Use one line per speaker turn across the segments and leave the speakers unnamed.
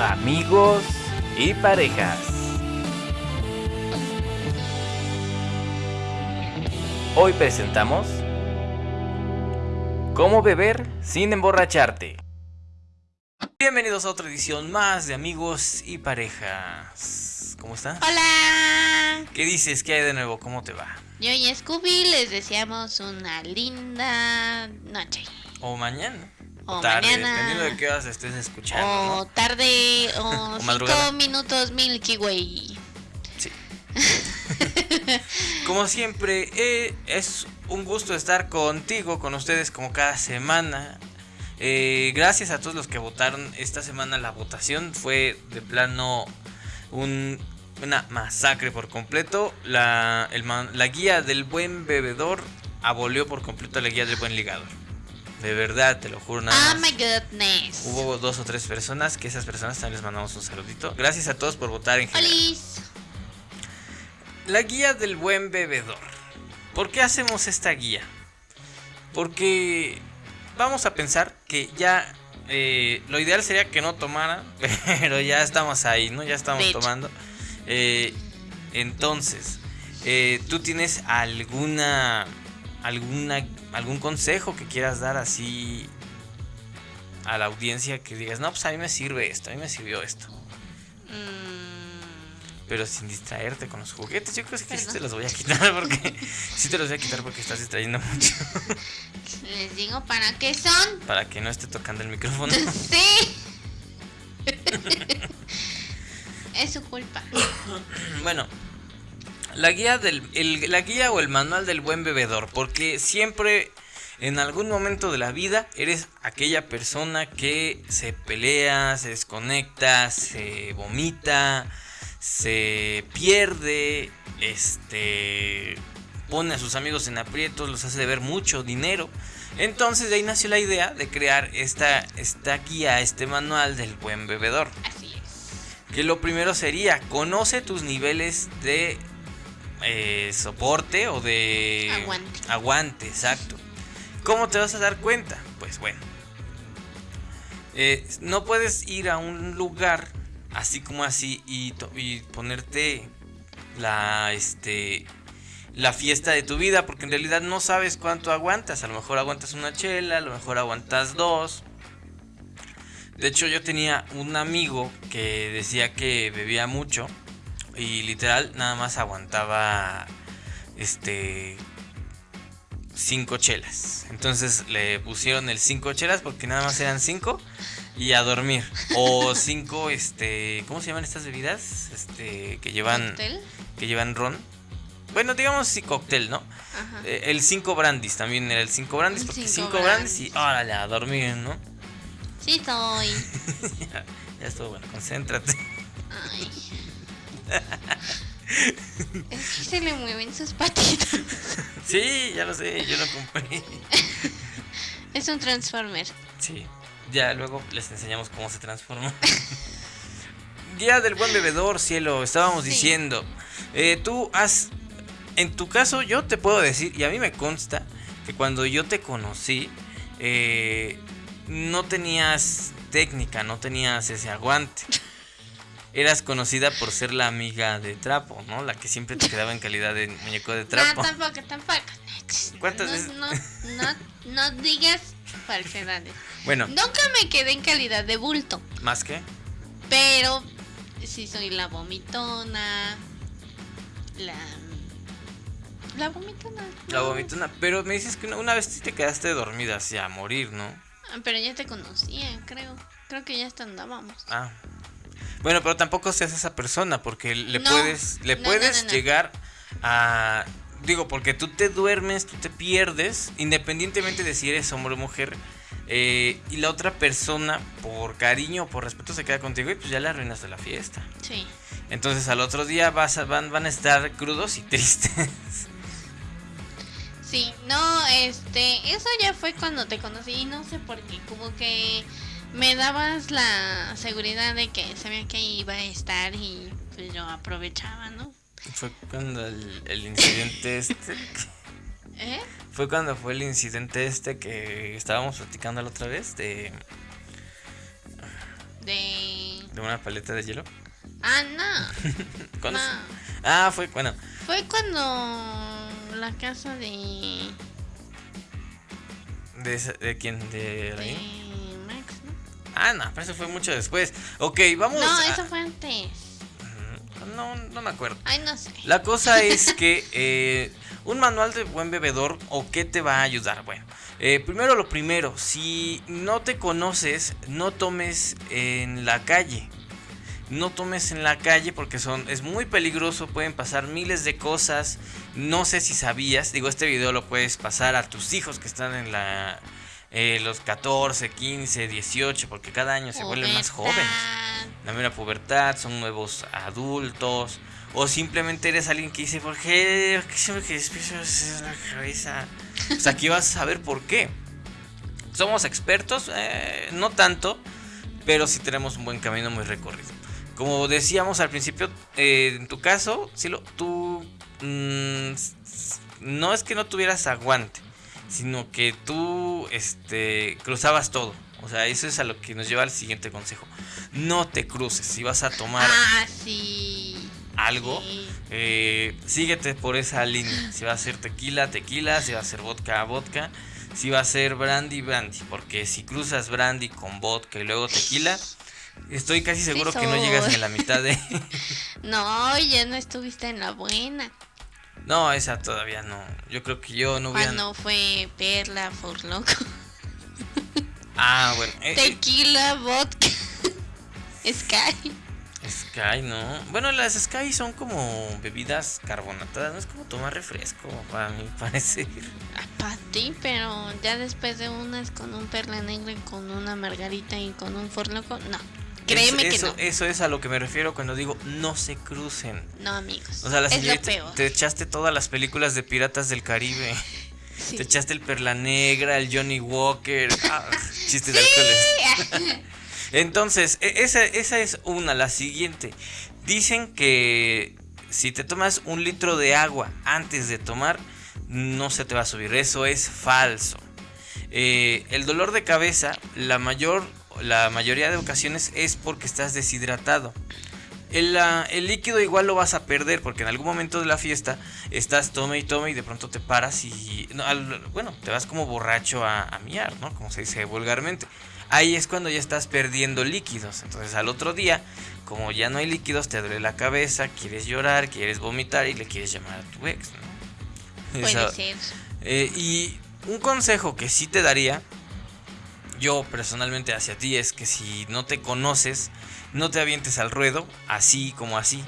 amigos y parejas. Hoy presentamos Cómo beber sin emborracharte. Bienvenidos a otra edición más de amigos y parejas. ¿Cómo estás?
Hola.
¿Qué dices? ¿Qué hay de nuevo? ¿Cómo te va?
Yo y Scooby les deseamos una linda noche.
O mañana.
O
tarde,
mañana.
dependiendo de qué horas estés escuchando.
O
¿no?
tarde o, cinco
madrugada.
minutos Milky Way.
Sí. Como siempre, eh, es un gusto estar contigo, con ustedes como cada semana. Eh, gracias a todos los que votaron esta semana. La votación fue de plano un- una masacre por completo. La, el la guía del buen bebedor abolió por completo la guía del buen ligador. De verdad, te lo juro, nada
Oh
más.
my goodness.
Hubo dos o tres personas que esas personas también les mandamos un saludito. Gracias a todos por votar en general.
Olis.
La guía del buen bebedor. ¿Por qué hacemos esta guía? Porque vamos a pensar que ya eh, lo ideal sería que no tomaran, pero ya estamos ahí, ¿no? Ya estamos tomando. Eh, entonces, eh, ¿tú tienes alguna, alguna, algún consejo que quieras dar así a la audiencia que digas, no, pues a mí me sirve esto, a mí me sirvió esto?
Mm,
Pero sin distraerte con los juguetes. Yo creo que sí te los voy a quitar porque. sí te los voy a quitar porque estás distrayendo mucho.
les digo para qué son.
Para que no esté tocando el micrófono.
sí. es su culpa.
bueno. La guía del. el- la guía o el manual del buen bebedor. Porque siempre. En algún momento de la vida eres aquella persona que se pelea, se desconecta, se vomita, se pierde, este pone a sus amigos en aprietos, los hace deber mucho dinero. Entonces de ahí nació la idea de crear esta, esta guía, este manual del buen bebedor.
Así es.
Que lo primero sería, conoce tus niveles de eh, soporte o de
Aguante.
Aguante, exacto. ¿Cómo te vas a dar cuenta? Pues bueno. eh, no puedes ir a un lugar así como así y, y ponerte la este la fiesta de tu vida porque en realidad no sabes cuánto aguantas. A lo mejor aguantas una chela, a lo mejor aguantas dos. De hecho, yo tenía un amigo que decía que bebía mucho y literal nada más aguantaba este cinco chelas. Entonces le pusieron el cinco chelas porque nada más eran cinco y a dormir. O cinco este, ¿cómo se llaman estas bebidas? Este que llevan
¿Cóctel?
que llevan ron. Bueno, digamos sí cóctel, ¿no?
Ajá.
Eh, el 5 brandis también era el 5 brandis
El
porque
cinco
5 brandis y
brandis.
órale a dormir, ¿no?
Sí, soy.
ya, ya estuvo bueno, concéntrate.
Ay. Es que se le mueven sus patitas.
Sí, ya lo sé, yo lo compré.
Es un Transformer.
Sí, ya luego les enseñamos cómo se transforma. Guía del buen bebedor, cielo, estábamos
Sí.
diciendo. Eh, tú has. En tu caso, yo te puedo decir, y a mí me consta, que cuando yo te conocí, eh, no tenías técnica, no tenías ese aguante. Eras conocida por ser la amiga de trapo, ¿no? La que siempre te quedaba en calidad de muñeco de trapo.
No, tampoco, tampoco.
¿Cuántas
no,
veces?
No, no, no digas falsedades.
Bueno,
Nunca me quedé en calidad de bulto,
más que.
pero sí soy la vomitona. La. La vomitona.
La vomitona. Pero me dices que una, una vez te quedaste dormida así a morir, ¿no?
Ah, Pero ya te conocía, creo. Creo que ya hasta andábamos.
Ah. Bueno, pero tampoco seas esa persona porque le
No,
puedes le
no,
puedes
no,
llegar a digo, porque tú te duermes, tú te pierdes independientemente de si eres hombre o mujer. eh, y la otra persona, por cariño o por respeto, se queda contigo y pues ya le arruinaste la fiesta.
Sí.
Entonces al otro día vas a- van, van a estar crudos y tristes.
Sí, no, este, eso ya fue cuando te conocí y no sé por qué, como que me dabas la seguridad de que sabía que iba a estar y pues yo aprovechaba, ¿no?
Fue cuando el, el incidente este.
¿Eh?
Fue cuando fue el incidente este que estábamos platicando la otra vez de,
De...
de ¿De una paleta de hielo?
Ah, no.
¿Cuándo
no.
Ah, fue, bueno.
Fue cuando la casa de,
¿De, de quién? ¿De
de.
Ah, no, pero eso fue mucho después. Ok, vamos
No,
a-
eso fue antes.
No, no me acuerdo.
Ay, no sé.
La cosa es que eh, un manual de buen bebedor o qué te va a ayudar. Bueno, eh, primero lo primero, si no te conoces, no tomes en la calle. No tomes en la calle porque son es muy peligroso, pueden pasar miles de cosas. No sé si sabías, digo, este video lo puedes pasar a tus hijos que están en la eh, los 14, 15, 18, porque cada año se vuelven más jóvenes la mera pubertad, son nuevos adultos, o simplemente eres alguien que dice, ¿por qué? ¿Por qué siempre que despierto en la cabeza? Pues aquí vas a saber por qué. Somos expertos, Eh, no tanto, pero sí tenemos un buen camino muy recorrido. Como decíamos al principio, eh, en tu caso, Silo, tú mm, no es que no tuvieras aguante, sino que tú este, cruzabas todo. O sea, eso es a lo que nos lleva al siguiente consejo. No te cruces. Si vas a tomar
Ah, sí.
algo,
Sí.
eh, síguete por esa línea. Si va a ser tequila, tequila. Si va a ser vodka, vodka. Si va a ser brandy, brandy. Porque si cruzas brandy con vodka y luego tequila, estoy casi seguro que no llegas ni a la mitad de...
No, ya no estuviste en la buena.
No, esa todavía no. Yo creo que yo no hubiera...
Cuando fue Perla, For Loco.
Ah, bueno. eh, eh,
Tequila, vodka. Sky.
Sky, ¿no? Bueno, las Sky son como bebidas carbonatadas, no es como tomar refresco, para mi parecer.
Para ti, pero ya después de unas con un perla negra y con una margarita y con un For Loco, no. Créeme
Es-
que
eso,
no.
Eso es a lo que me refiero cuando digo no se crucen.
No, amigos.
O sea, la
es lo peor.
te echaste todas las películas de Piratas del Caribe.
Sí.
Te echaste el Perla Negra, el Johnny Walker. ah, chistes de alcoholes. Entonces, e- esa, esa es una. La siguiente. Dicen que si te tomas un litro de agua antes de tomar, no se te va a subir. Eso es falso. Eh, el dolor de cabeza, la mayor, la mayoría de ocasiones es porque estás deshidratado. El, el líquido igual lo vas a perder porque en algún momento de la fiesta estás tome y tome y de pronto te paras y no, al- bueno, te vas como borracho a, a miar, ¿no? Como se dice vulgarmente. Ahí es cuando ya estás perdiendo líquidos. Entonces al otro día, como ya no hay líquidos, te duele la cabeza, quieres llorar, quieres vomitar y le quieres llamar a tu ex, ¿no?
Puede ser.
eh, y un consejo que sí te daría, yo personalmente hacia ti, es que si no te conoces, no te avientes al ruedo, así como así.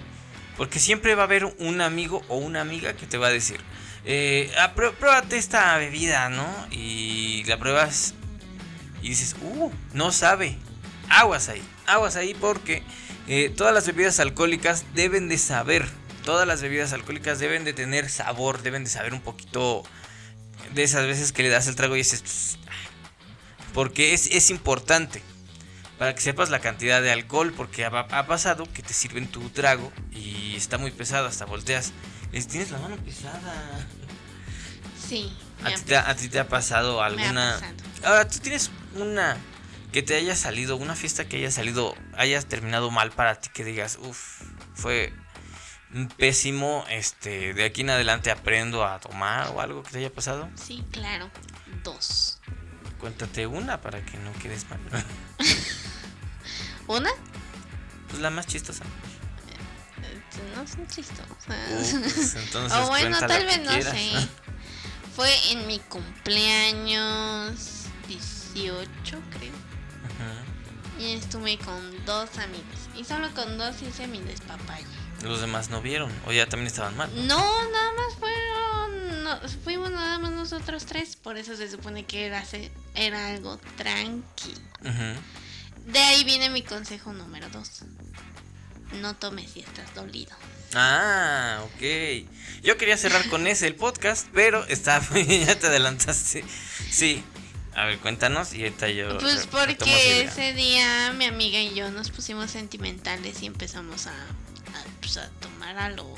Porque siempre va a haber un amigo o una amiga que te va a decir, eh, "Ah, prue- pruébate esta bebida, ¿no? Y la pruebas y dices, uh, no sabe. Aguas ahí, aguas ahí porque eh, todas las bebidas alcohólicas deben de saber. Todas las bebidas alcohólicas deben de tener sabor, deben de saber un poquito de esas veces que le das el trago y dices, porque es, es importante para que sepas la cantidad de alcohol, porque ha, ha pasado que te sirven tu trago y está muy pesado, hasta volteas, les tienes la mano pesada.
Sí.
¿A ti,
ha
te, ha- a ti te ha pasado
ha
alguna...
pasado.
Ahora, tú tienes una que te haya salido, una fiesta que haya salido, hayas terminado mal para ti, que digas, uff, fue pésimo, este, de aquí en adelante aprendo a tomar o algo que te haya pasado.
Sí, claro. Dos.
Cuéntate una para que no quedes mal.
¿Una?
Pues la más chistosa.
No son chistosas.
Uh, pues, entonces
o bueno, tal vez no
quieras.
sé. Fue en mi cumpleaños 18, creo. Y estuve con dos amigos. Y solo con dos hice mi despapalle.
Los demás no vieron, o ya también estaban mal.
No, nada más fueron. No, fuimos nada más nosotros tres. Por eso se supone que era, era algo tranqui. De ahí viene mi consejo número dos. No tomes si estás dolido.
Ah, ok. Yo quería cerrar con ese el podcast, pero está ya te adelantaste. Sí. A ver, cuéntanos y ahorita yo.
Pues porque ese día mi amiga y yo nos pusimos sentimentales y empezamos a, a, pues, a tomar algo.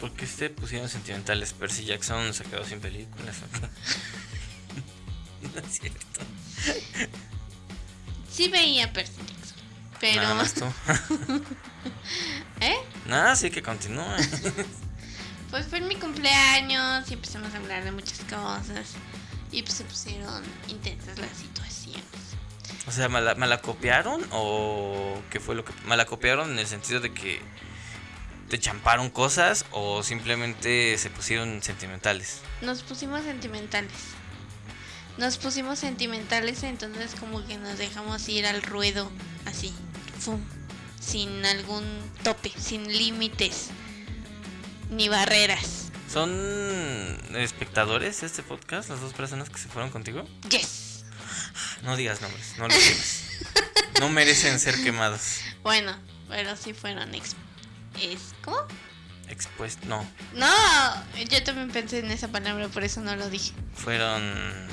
¿Por qué se pusieron sentimentales? Percy Jackson se quedó sin películas. no es cierto.
Sí veía Percy Jackson. Pero.
Nada más tú.
¿Eh?
Nada, sí que continúe.
Pues fue en mi cumpleaños y empezamos a hablar de muchas cosas. Y pues se pusieron intensas las situaciones.
O sea, ¿me la, me la copiaron o qué fue lo que... ¿Me la copiaron en el sentido de que te champaron cosas o simplemente se pusieron sentimentales?
Nos pusimos sentimentales. Nos pusimos sentimentales, entonces como que nos dejamos ir al ruedo, así, ¡fum! sin algún tope, sin límites, ni barreras.
¿Son espectadores de este podcast, las dos personas que se fueron contigo?
Yes.
No digas nombres, no los digas. No merecen ser quemados.
Bueno, pero sí fueron ex... Es, ¿Cómo?
Expuestos, no.
No, yo también pensé en esa palabra, por eso no lo dije.
Fueron...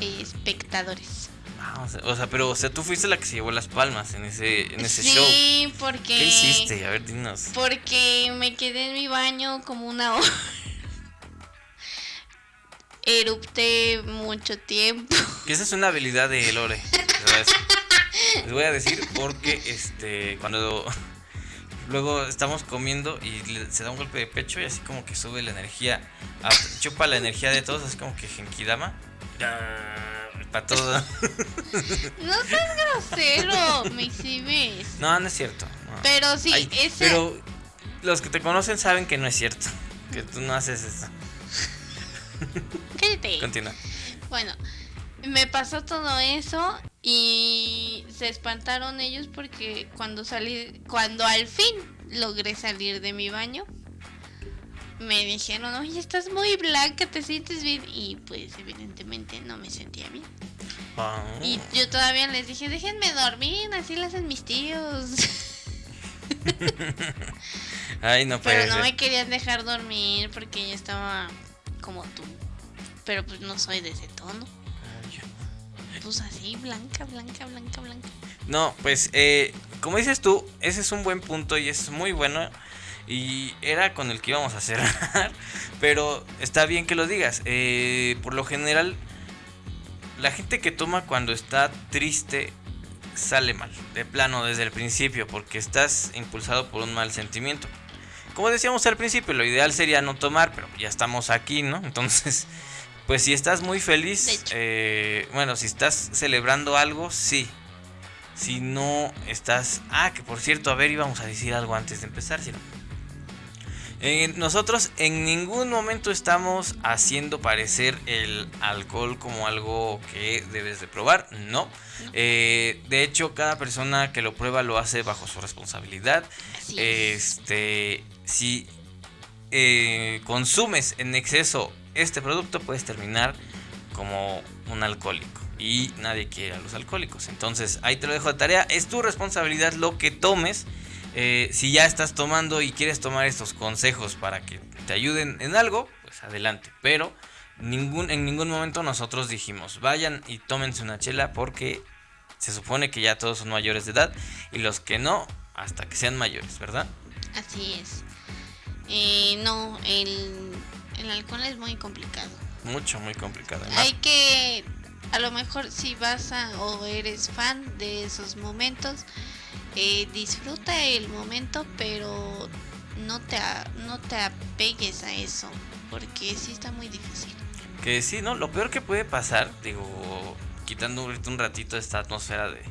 Espectadores.
Ah, o, sea, o sea, pero o sea, tú fuiste la que se llevó las palmas en ese, en ese
sí,
show.
porque...
¿Qué hiciste? A ver, dinos.
Porque me quedé en mi baño como una hora. Erupté mucho tiempo.
Que esa es una habilidad de Lore. les voy a decir. Les voy a decir porque este cuando luego estamos comiendo y le- se da un golpe de pecho y así como que sube la energía, ah, chupa la energía de todos, así como que Genkidama. Para todo.
No seas grosero, me exhibes.
No, no es cierto. no.
Pero sí,
Ay,
ese...
Pero los que te conocen saben que no es cierto. Que tú no haces eso.
Cállate.
Continúa.
Bueno, me pasó todo eso y se espantaron ellos porque cuando salí, cuando al fin logré salir de mi baño, me dijeron, oye, estás muy blanca, ¿te sientes bien? Y pues evidentemente no me sentía bien.
Ah.
Y yo todavía les dije, déjenme dormir, así lo hacen mis tíos.
Ay, no puede
Pero no
ser.
me querían dejar dormir porque yo estaba como tú. Pero pues no soy de ese tono. Así, blanca, blanca, blanca, blanca.
No, pues eh, como dices tú, ese es un buen punto y es muy bueno. Y era con el que íbamos a cerrar. Pero está bien que lo digas. Eh, por lo general, la gente que toma cuando está triste sale mal. De plano, desde el principio. Porque estás impulsado por un mal sentimiento. Como decíamos al principio, lo ideal sería no tomar. Pero ya estamos aquí, ¿no? Entonces... Pues si estás muy feliz, eh, bueno, si estás celebrando algo, sí, si no estás. Ah, que por cierto, a ver, íbamos a decir algo antes de empezar, si no. Eh, nosotros en ningún momento estamos haciendo parecer el alcohol como algo que debes de probar, no. Eh, de hecho, cada persona que lo prueba lo hace bajo su responsabilidad.
Así es.
Este, si eh, consumes en exceso este producto, puedes terminar como un alcohólico. Y nadie quiere a los alcohólicos. Entonces, ahí te lo dejo de tarea. Es tu responsabilidad lo que tomes. Eh, si ya estás tomando y quieres tomar estos consejos para que te ayuden en algo, pues adelante. Pero ningún, en ningún momento nosotros dijimos, vayan y tómense una chela porque se supone que ya todos son mayores de edad. Y los que no, hasta que sean mayores, ¿verdad?
Así es. Eh, no, el, el alcohol es muy complicado.
Mucho, muy complicado. además.
Hay que, a lo mejor si vas a o eres fan de esos momentos, eh, disfruta el momento, pero no te, no te apegues a eso, porque sí está muy difícil.
Que sí, ¿no? Lo peor que puede pasar, digo, quitando un ratito esta atmósfera de...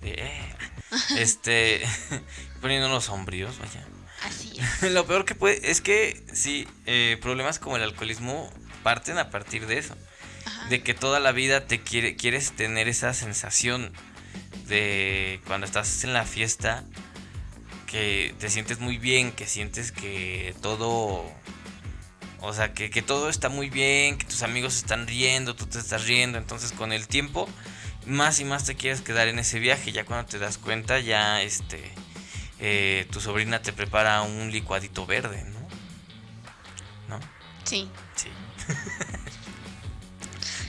de, eh, este... poniéndonos sombríos, vaya.
Así es.
Lo peor que puede... Es que sí, eh, problemas como el alcoholismo parten a partir de eso.
Ajá.
De que toda la vida te quiere, quieres tener esa sensación de cuando estás en la fiesta, que te sientes muy bien, que sientes que todo... O sea, que, que todo está muy bien, que tus amigos están riendo, tú te estás riendo. Entonces con el tiempo, más y más te quieres quedar en ese viaje. Ya cuando te das cuenta, ya este... eh, tu sobrina te prepara un licuadito verde, ¿no? ¿No?
Sí.
Sí.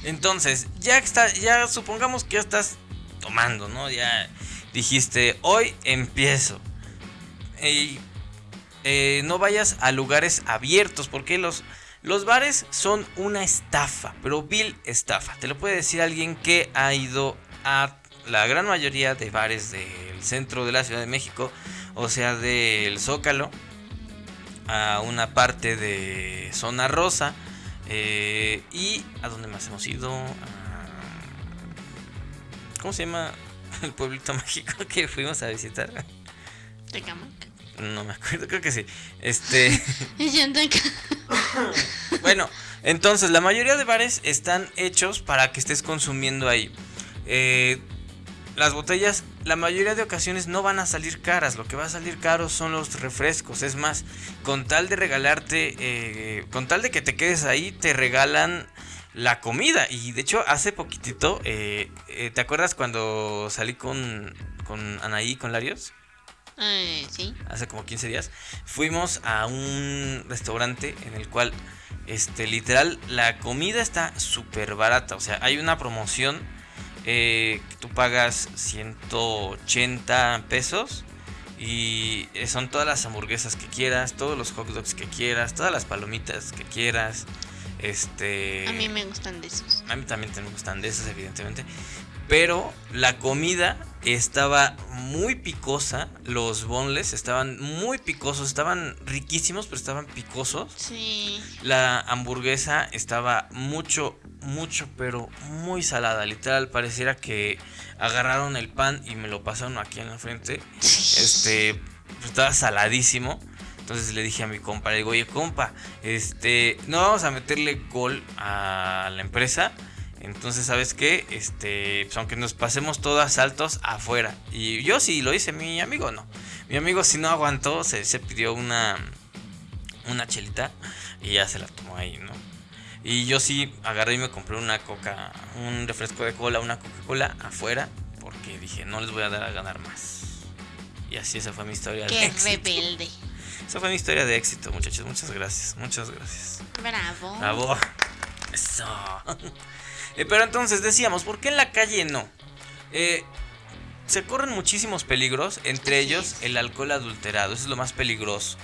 Entonces, ya está, ya supongamos que ya estás tomando, ¿no? Ya dijiste, hoy empiezo. Y eh, no vayas a lugares abiertos, porque los, los bares son una estafa, pero vil estafa. Te lo puede decir alguien que ha ido a la gran mayoría de bares del centro de la Ciudad de México, o sea, del Zócalo, a una parte de Zona Rosa, eh, y a dónde más hemos ido, ¿cómo se llama el pueblito mágico que fuimos a visitar?
Tecamac.
No me acuerdo, creo que sí. Este. Bueno, entonces la mayoría de bares están hechos para que estés consumiendo ahí. Eh, las botellas, la mayoría de ocasiones no van a salir caras. Lo que va a salir caro son los refrescos. Es más, con tal de regalarte, eh, con tal de que te quedes ahí, te regalan la comida. Y de hecho, hace poquitito, eh, eh, ¿te acuerdas cuando salí con, con Anaí, con Larios?
Eh, sí.
hace como 15 días, fuimos a un restaurante en el cual, este, literal, la comida está súper barata. O sea, hay una promoción eh, tú pagas 180 pesos y eh, son todas las hamburguesas que quieras, todos los hot dogs que quieras, todas las palomitas que quieras. Este,
A mí me gustan de esos.
a mí también me gustan de esas, evidentemente. Pero la comida estaba muy picosa. Los bonles estaban muy picosos. Estaban riquísimos, pero estaban picosos.
Sí.
La hamburguesa estaba mucho, mucho, pero muy salada. Literal, pareciera que agarraron el pan y me lo pasaron aquí en la frente. Este, pues, estaba saladísimo. Entonces le dije a mi compa, le digo, oye compa, este, no vamos a meterle gol a la empresa. Entonces, ¿sabes qué? Este, pues aunque nos pasemos todos a saltos afuera. Y yo sí lo hice, mi amigo no. Mi amigo si no aguantó, se, se pidió una, una chelita y ya se la tomó ahí, ¿no? Y yo sí agarré y me compré una coca, un refresco de cola, una Coca-Cola afuera, porque dije, no les voy a dar a ganar más. Y así esa fue mi historia de
Qué
éxito.
rebelde.
Esa fue mi historia de éxito, muchachos. Muchas gracias, muchas gracias.
Bravo.
Bravo. Eso. Eh, pero entonces decíamos, ¿por qué en la calle no? Eh, se corren muchísimos peligros, entre ellos el alcohol adulterado, eso es lo más peligroso.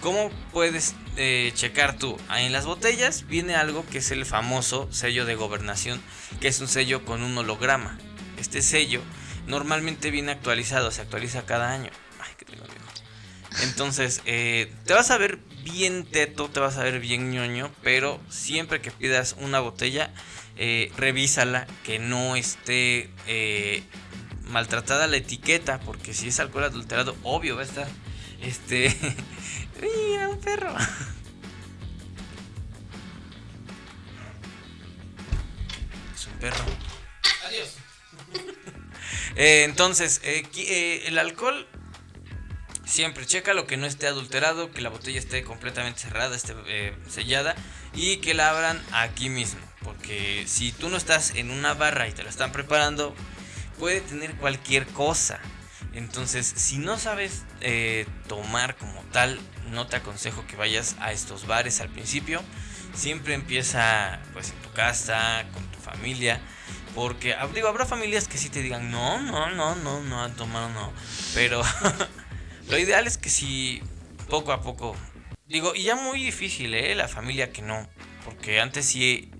¿Cómo puedes eh, checar tú? Ah, en las botellas viene algo que es el famoso sello de gobernación, que es un sello con un holograma. Este sello normalmente viene actualizado, se actualiza cada año. Ay, qué tengo viejo. Entonces, eh, te vas a ver bien teto, te vas a ver bien ñoño, pero siempre que pidas una botella, eh, revísala que no esté eh, maltratada la etiqueta, porque si es alcohol adulterado, obvio va a estar. Este. Mira, un perro. Es un perro. Adiós. Eh, entonces, el alcohol Siempre checa lo que no esté adulterado, que la botella esté completamente cerrada, esté eh, sellada y que la abran aquí mismo. Porque si tú no estás en una barra y te la están preparando, puede tener cualquier cosa. Entonces, si no sabes eh, tomar como tal, no te aconsejo que vayas a estos bares al principio. Siempre empieza pues en tu casa, con tu familia. Porque ah, habrá familias que sí te digan, no, no, no, no, no, tomar no. Pero lo ideal es que si poco a poco, digo, y ya muy difícil, ¿eh? La familia que no. Porque antes sí,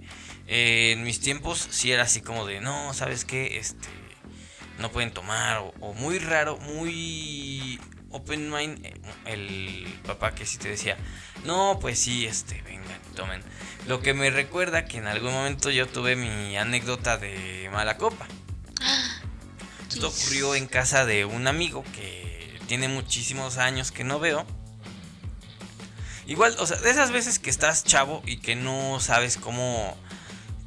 eh, en mis tiempos sí era así como de, no, ¿sabes qué? Este, no pueden tomar. O, o muy raro, muy open mind, eh, el papá que sí te decía, no, pues sí, este, vengan, tomen. Lo que me recuerda que en algún momento yo tuve mi anécdota de mala copa. Esto ocurrió en casa de un amigo que tiene muchísimos años que no veo. Igual, o sea, de esas veces que estás chavo y que no sabes cómo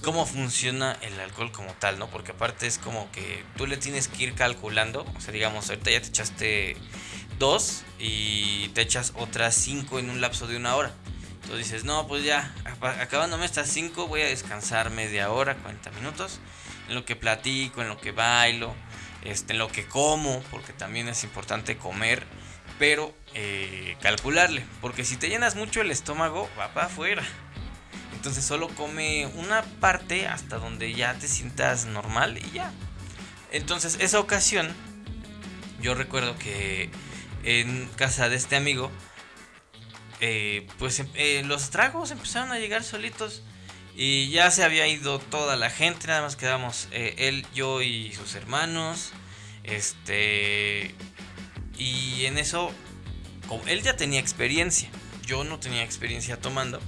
cómo funciona el alcohol como tal, ¿no? Porque aparte es como que tú le tienes que ir calculando, o sea, digamos, ahorita ya te echaste dos y te echas otras cinco en un lapso de una hora. Entonces dices, no, pues ya, acabándome estas cinco voy a descansar media hora, 40 minutos, en lo que platico, en lo que bailo, este, lo que como, porque también es importante comer, pero eh, calcularle, porque si te llenas mucho el estómago, va para afuera. Entonces solo come una parte hasta donde ya te sientas normal y ya. Entonces esa ocasión, yo recuerdo que en casa de este amigo, eh, pues em- eh, los tragos empezaron a llegar solitos. Y ya se había ido toda la gente, nada más quedamos eh, él, yo y sus hermanos. Este. Y en eso, él ya tenía experiencia, yo no tenía experiencia tomando.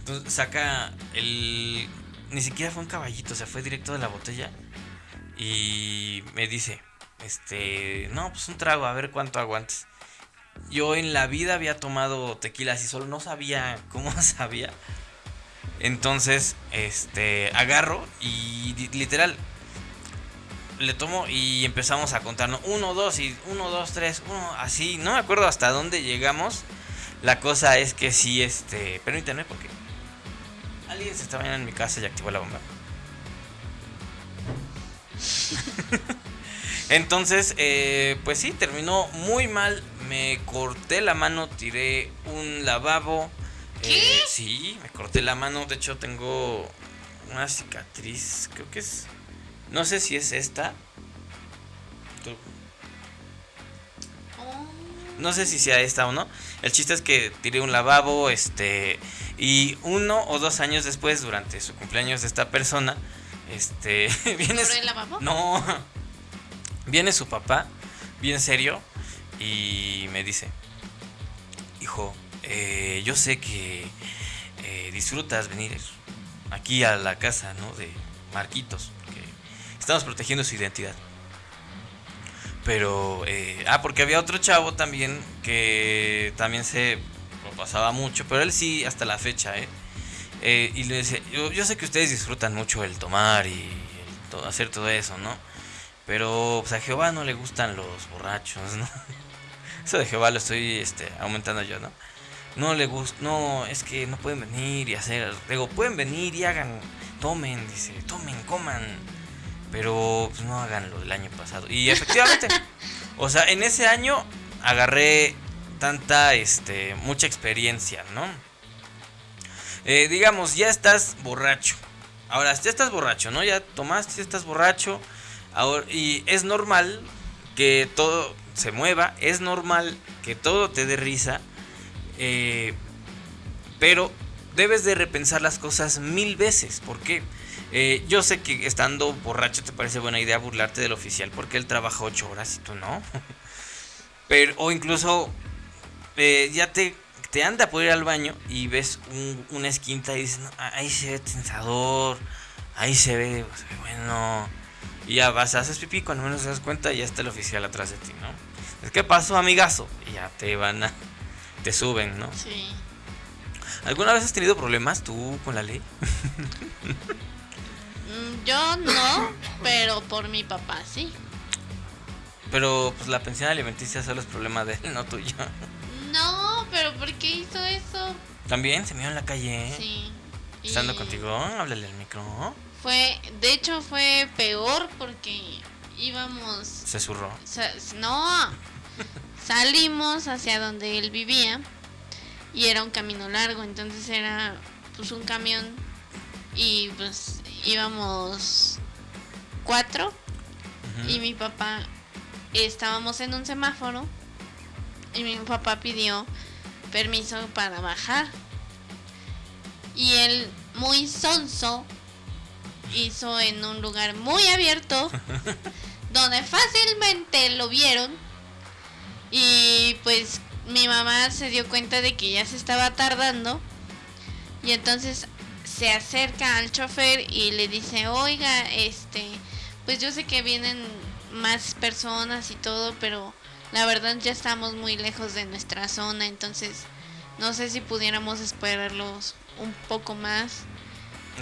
Entonces saca el. Ni siquiera fue un caballito, o sea, fue directo de la botella. Y me dice, este, no, pues un trago, a ver cuánto aguantes. Yo en la vida había tomado tequila así solo, no sabía cómo sabía. Entonces, este, agarro y literal, le tomo y empezamos a contarnos. Uno, dos y uno, dos, tres, uno, así. No me acuerdo hasta dónde llegamos. La cosa es que sí, este, permítanme porque alguien se estaba en mi casa y activó la bomba. Entonces, eh, pues sí, terminó muy mal. Me corté la mano, tiré un lavabo.
¿Qué?
Eh, sí, me corté la mano. De hecho, tengo una cicatriz. Creo que es. No sé si es esta.
Oh.
No sé si sea esta o no. El chiste es que tiré un lavabo. Este. Y uno o dos años después, durante su cumpleaños de esta persona. Este. Viene.
¿Por el lavabo?
No. Viene su papá, bien serio, y me dice, hijo, eh, yo sé que eh, disfrutas venir aquí a la casa, ¿no? De Marquitos, porque estamos protegiendo su identidad. Pero, eh, ah, porque había otro chavo también que también se lo pasaba mucho, pero él sí hasta la fecha, ¿eh? Eh, y le decía, yo, sé que ustedes disfrutan mucho el tomar y hacer todo eso, ¿no? Pero pues, a Jehová no le gustan los borrachos, ¿no? Eso de Jehová lo estoy este, aumentando yo, ¿no? No le gusta, no, es que no pueden venir y hacer, digo, pueden venir y hagan, tomen, dice, tomen, coman, pero pues, no hagan lo del año pasado. Y efectivamente, o sea, en ese año agarré tanta, este, mucha experiencia, ¿no? Eh, digamos, ya estás borracho. Ahora, ya estás borracho, ¿no? Ya tomaste, ya estás borracho. Ahora, y es normal que todo se mueva, es normal que todo te dé risa, eh, pero debes de repensar las cosas mil veces. ¿Por qué? Eh, yo sé que estando borracho te parece buena idea burlarte del oficial porque él trabaja ocho horas y tú no. Pero, o incluso eh, ya te, te anda por ir al baño y ves un- una esquinta y dices, "No, ahí se ve tensador, ahí se ve, se ve bueno. Y ya vas, haces pipí, cuando menos te das cuenta ya está el oficial atrás de ti, ¿no? Es que pasó, amigazo. Y ya te van a, te suben, ¿no?
Sí.
¿Alguna vez has tenido problemas tú con la ley?
Mm, Yo no, pero por mi papá sí.
Pero pues la pensión alimenticia solo es problema de él, no tuyo.
No, pero ¿por qué hizo eso?
También se me dio en la calle.
Sí. Y
Estando contigo, háblale al micro.
Fue, de hecho fue peor porque íbamos,
Se zurró.
no, salimos hacia donde él vivía y era un camino largo, entonces era pues un camión y pues íbamos cuatro y mi papá estábamos en un semáforo y mi papá pidió permiso para bajar. Y él muy sonso hizo en un lugar muy abierto donde fácilmente lo vieron y pues mi mamá se dio cuenta de que ya se estaba tardando y entonces se acerca al chofer y le dice, oiga, este, pues yo sé que vienen más personas y todo, pero la verdad ya estamos muy lejos de nuestra zona, entonces no sé si pudiéramos esperarlos un poco más.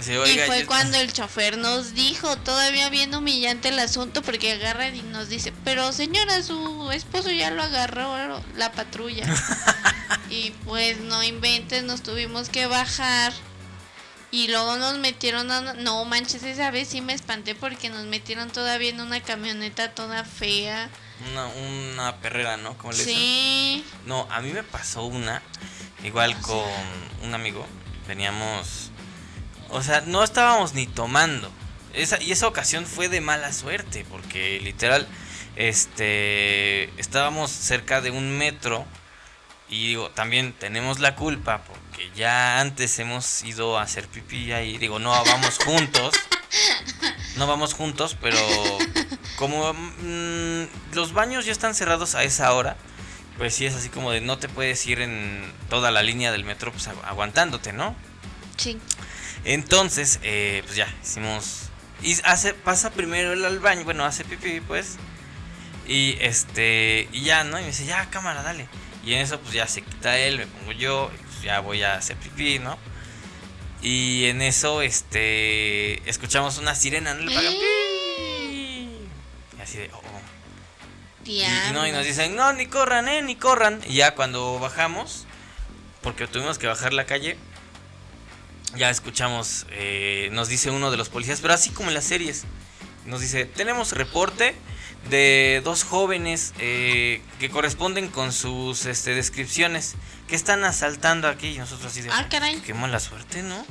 Sí,
y fue
yo-
cuando el chofer nos dijo, todavía bien humillante el asunto, porque agarra y nos dice, pero señora, su esposo ya lo agarró la patrulla. y pues no inventes, nos tuvimos que bajar. Y luego nos metieron a... No manches, esa vez sí me espanté porque nos metieron todavía en una camioneta toda fea.
Una, una perrera, ¿no? Como le dicen.
Sí.
No, a mí me pasó una, igual
O
con un amigo. Veníamos. O sea, no estábamos ni tomando. Esa, y esa ocasión fue de mala suerte, porque literal, este. Estábamos cerca de un metro. Y digo, también tenemos la culpa, porque ya antes hemos ido a hacer pipí ahí. Digo, no vamos juntos. No vamos juntos, pero como mm, los baños ya están cerrados a esa hora, pues sí es así como de no te puedes ir en toda la línea del metro pues aguantándote, ¿no?
Sí.
Entonces, eh, pues ya, hicimos... Y hace, pasa primero él al baño, bueno, hace pipí, pues. Y este, y ya, ¿no? Y me dice, ya, cámara, dale. Y en eso, pues ya se quita él, me pongo yo, y pues ya voy a hacer pipí, ¿no? Y en eso, este, escuchamos una sirena, ¿no? Le pagan, Y así de, oh. oh. Y, no, y nos dicen, no, ni corran, eh, ni corran. Y ya cuando bajamos, porque tuvimos que bajar la calle, ya escuchamos, eh, nos dice uno de los policías, pero así como en las series, nos dice, tenemos reporte de dos jóvenes eh, que corresponden con sus este, descripciones que están asaltando aquí y nosotros así de...
Ah, caray.
Qué mala suerte, ¿no?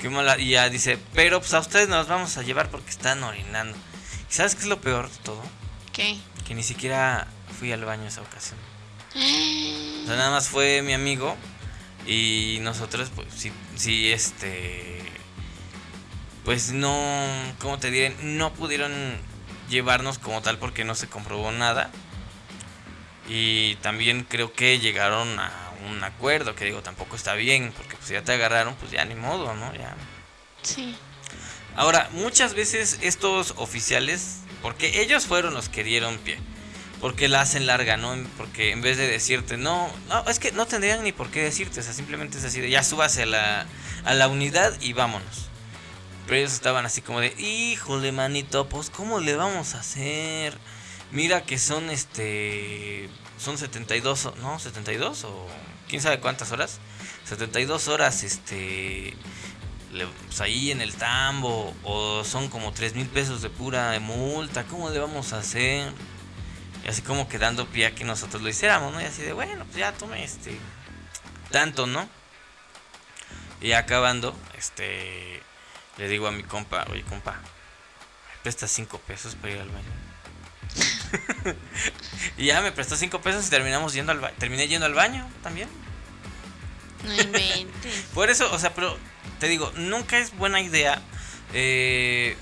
Qué mala... Y ya dice, pero pues a ustedes nos vamos a llevar porque están orinando. ¿Y sabes qué es lo peor de todo?
¿Qué?
Que ni siquiera fui al baño esa ocasión. O sea, nada más fue mi amigo y nosotros, pues, sí, sí, este. Pues no. ¿Cómo te diré? No pudieron llevarnos como tal porque no se comprobó nada. Y también creo que llegaron a un acuerdo, que digo, tampoco está bien, porque pues ya te agarraron, pues ya ni modo, ¿no? Ya.
Sí.
Ahora, muchas veces estos oficiales, porque ellos fueron los que dieron pie porque la hacen larga, ¿no? Porque en vez de decirte, no, no, es que no tendrían ni por qué decirte, o sea, simplemente es así de, ya súbase a la, a la unidad y vámonos. Pero ellos estaban así como de, híjole, manito, pues, ¿cómo le vamos a hacer? Mira que son, este, son 72, ¿no? 72 o quién sabe cuántas horas. 72 horas, este, pues ahí en el tambo, o son como 3 mil pesos de pura multa, ¿cómo le vamos a hacer? Y así como quedando pie a que nosotros lo hiciéramos, ¿no? Y así de, bueno, pues ya tome este. Tanto, ¿no? Y acabando, este. Le digo a mi compa, oye, compa, me prestas 5 pesos para ir al baño. y ya me prestó 5 pesos y terminamos yendo al baño. Terminé yendo al baño también.
No inventes.
Por eso, o sea, pero te digo, nunca es buena idea. Eh,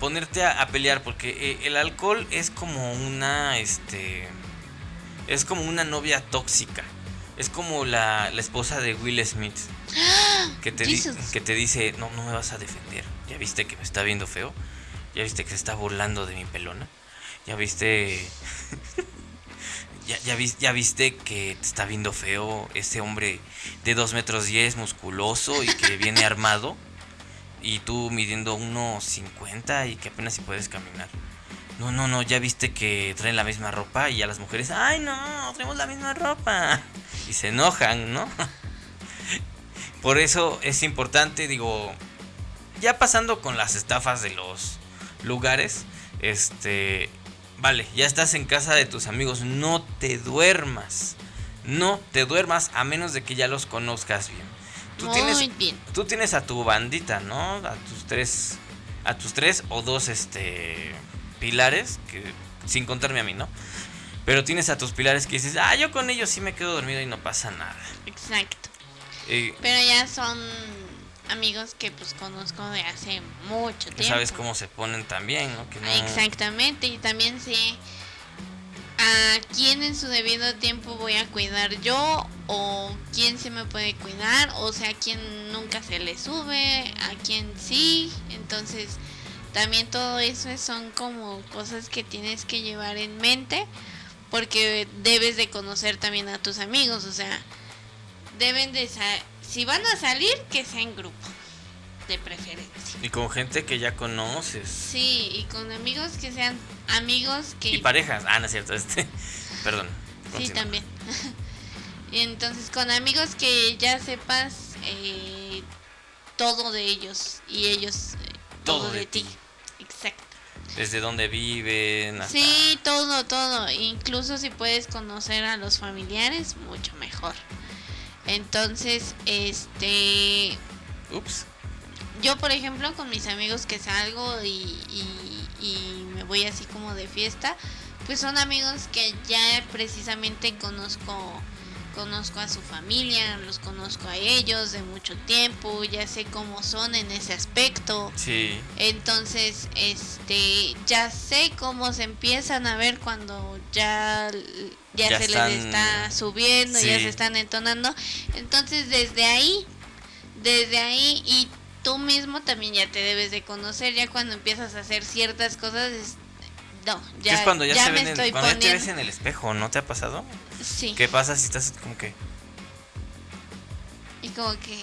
ponerte a, pelear porque eh, el alcohol es como una este es como una novia tóxica. Es como la, esposa de Will Smith que te, que te dice no no me vas a defender. Ya viste que me está viendo feo. Ya viste que se está burlando de mi pelona. Ya viste ya, ya, ya, viste que te está viendo feo. Ese hombre de 2 metros 10 musculoso y que viene armado y tú midiendo 1.50 y que apenas si puedes caminar. No, no, no, ya viste que traen la misma ropa y a las mujeres, ay no, traemos la misma ropa. Y se enojan, ¿no? Por eso es importante, digo, ya pasando con las estafas de los lugares, este, vale, ya estás en casa de tus amigos, no te duermas. No te duermas a menos de que ya los conozcas bien tú tienes, bien. Tú tienes a tu bandita, ¿no? A tus tres, a tus tres o dos, este, pilares, que sin contarme a mí, ¿no? Pero tienes a tus pilares que dices, ah, yo con ellos sí me quedo dormido y no pasa nada.
Exacto. Pero ya son amigos que pues conozco de hace mucho tiempo.
Sabes cómo se ponen también, ¿no?
Exactamente, y también sé a quién en su debido tiempo voy a cuidar yo o quién se me puede cuidar o sea quién nunca se le sube a quién sí entonces también todo eso son como cosas que tienes que llevar en mente porque debes de conocer también a tus amigos o sea deben de si van a salir que sea en grupo de preferencia.
Y con gente que ya conoces.
Sí, y con amigos que sean amigos que...
Y parejas. Ah, no es cierto, este. Perdón.
Sí, también. Entonces, con amigos que ya sepas eh, todo de ellos y ellos eh, todo, de, ti. Exacto.
Desde dónde viven.
Sí, todo, todo. Incluso si puedes conocer a los familiares, mucho mejor. Entonces, este...
Ups
yo, por ejemplo, con mis amigos que salgo y, y, me voy así como de fiesta, pues son amigos que ya precisamente conozco conozco a su familia, los conozco a ellos de mucho tiempo, ya sé cómo son en ese aspecto.
Sí.
Entonces, este, ya sé cómo se empiezan a ver cuando ya, ya,
Ya
se
están-
les está subiendo, ya se están entonando. Entonces, desde ahí, desde ahí y tú mismo también ya te debes de conocer, ya cuando empiezas a hacer ciertas cosas, es- no, ya,
es cuando ya,
ya
se
me
ven en-
estoy
cuando ya te ves
poniendo.
en el espejo, ¿no te ha pasado?
Sí.
¿Qué pasa si estás como que
Y como que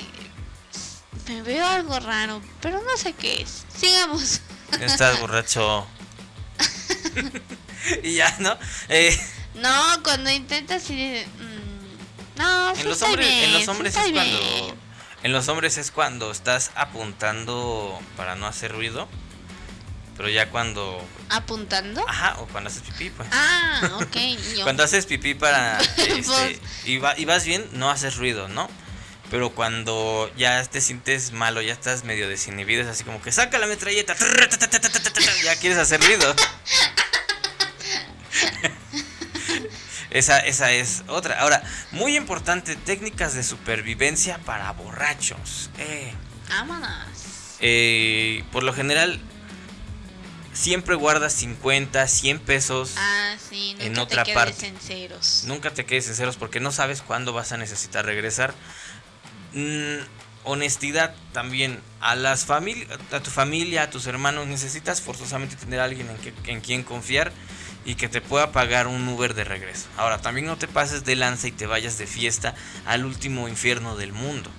me veo algo raro, pero no sé qué es. Sigamos.
estás borracho? y ya, ¿no? Eh,
No, cuando intentas de, mm, no, sí
en los hombres,
bien,
en los hombres es cuando
bien.
En los hombres es cuando estás apuntando para no hacer ruido, pero ya cuando
¿Apuntando?
ajá, o cuando haces pipí, pues.
Ah, ok.
Cuando haces pipí para este,
Pues-
y, va- y vas bien, no haces ruido, ¿no? Pero cuando ya te sientes malo, ya estás medio desinhibido, es así como que saca la metralleta, ya quieres hacer ruido. Esa, esa es otra. Ahora, muy importante, técnicas de supervivencia para borrachos. Eh, eh, por lo general, siempre guardas 50, 100 pesos.
Ah, sí, nunca
En
te
otra
quedes
parte.
en ceros.
Nunca te quedes sinceros porque no sabes cuándo vas a necesitar regresar. Mm, honestidad también a las a tu familia, a tus hermanos necesitas forzosamente tener a alguien en, que- en quien confiar y que te pueda pagar un Uber de regreso. Ahora, también no te pases de lanza y te vayas de fiesta al último infierno del mundo.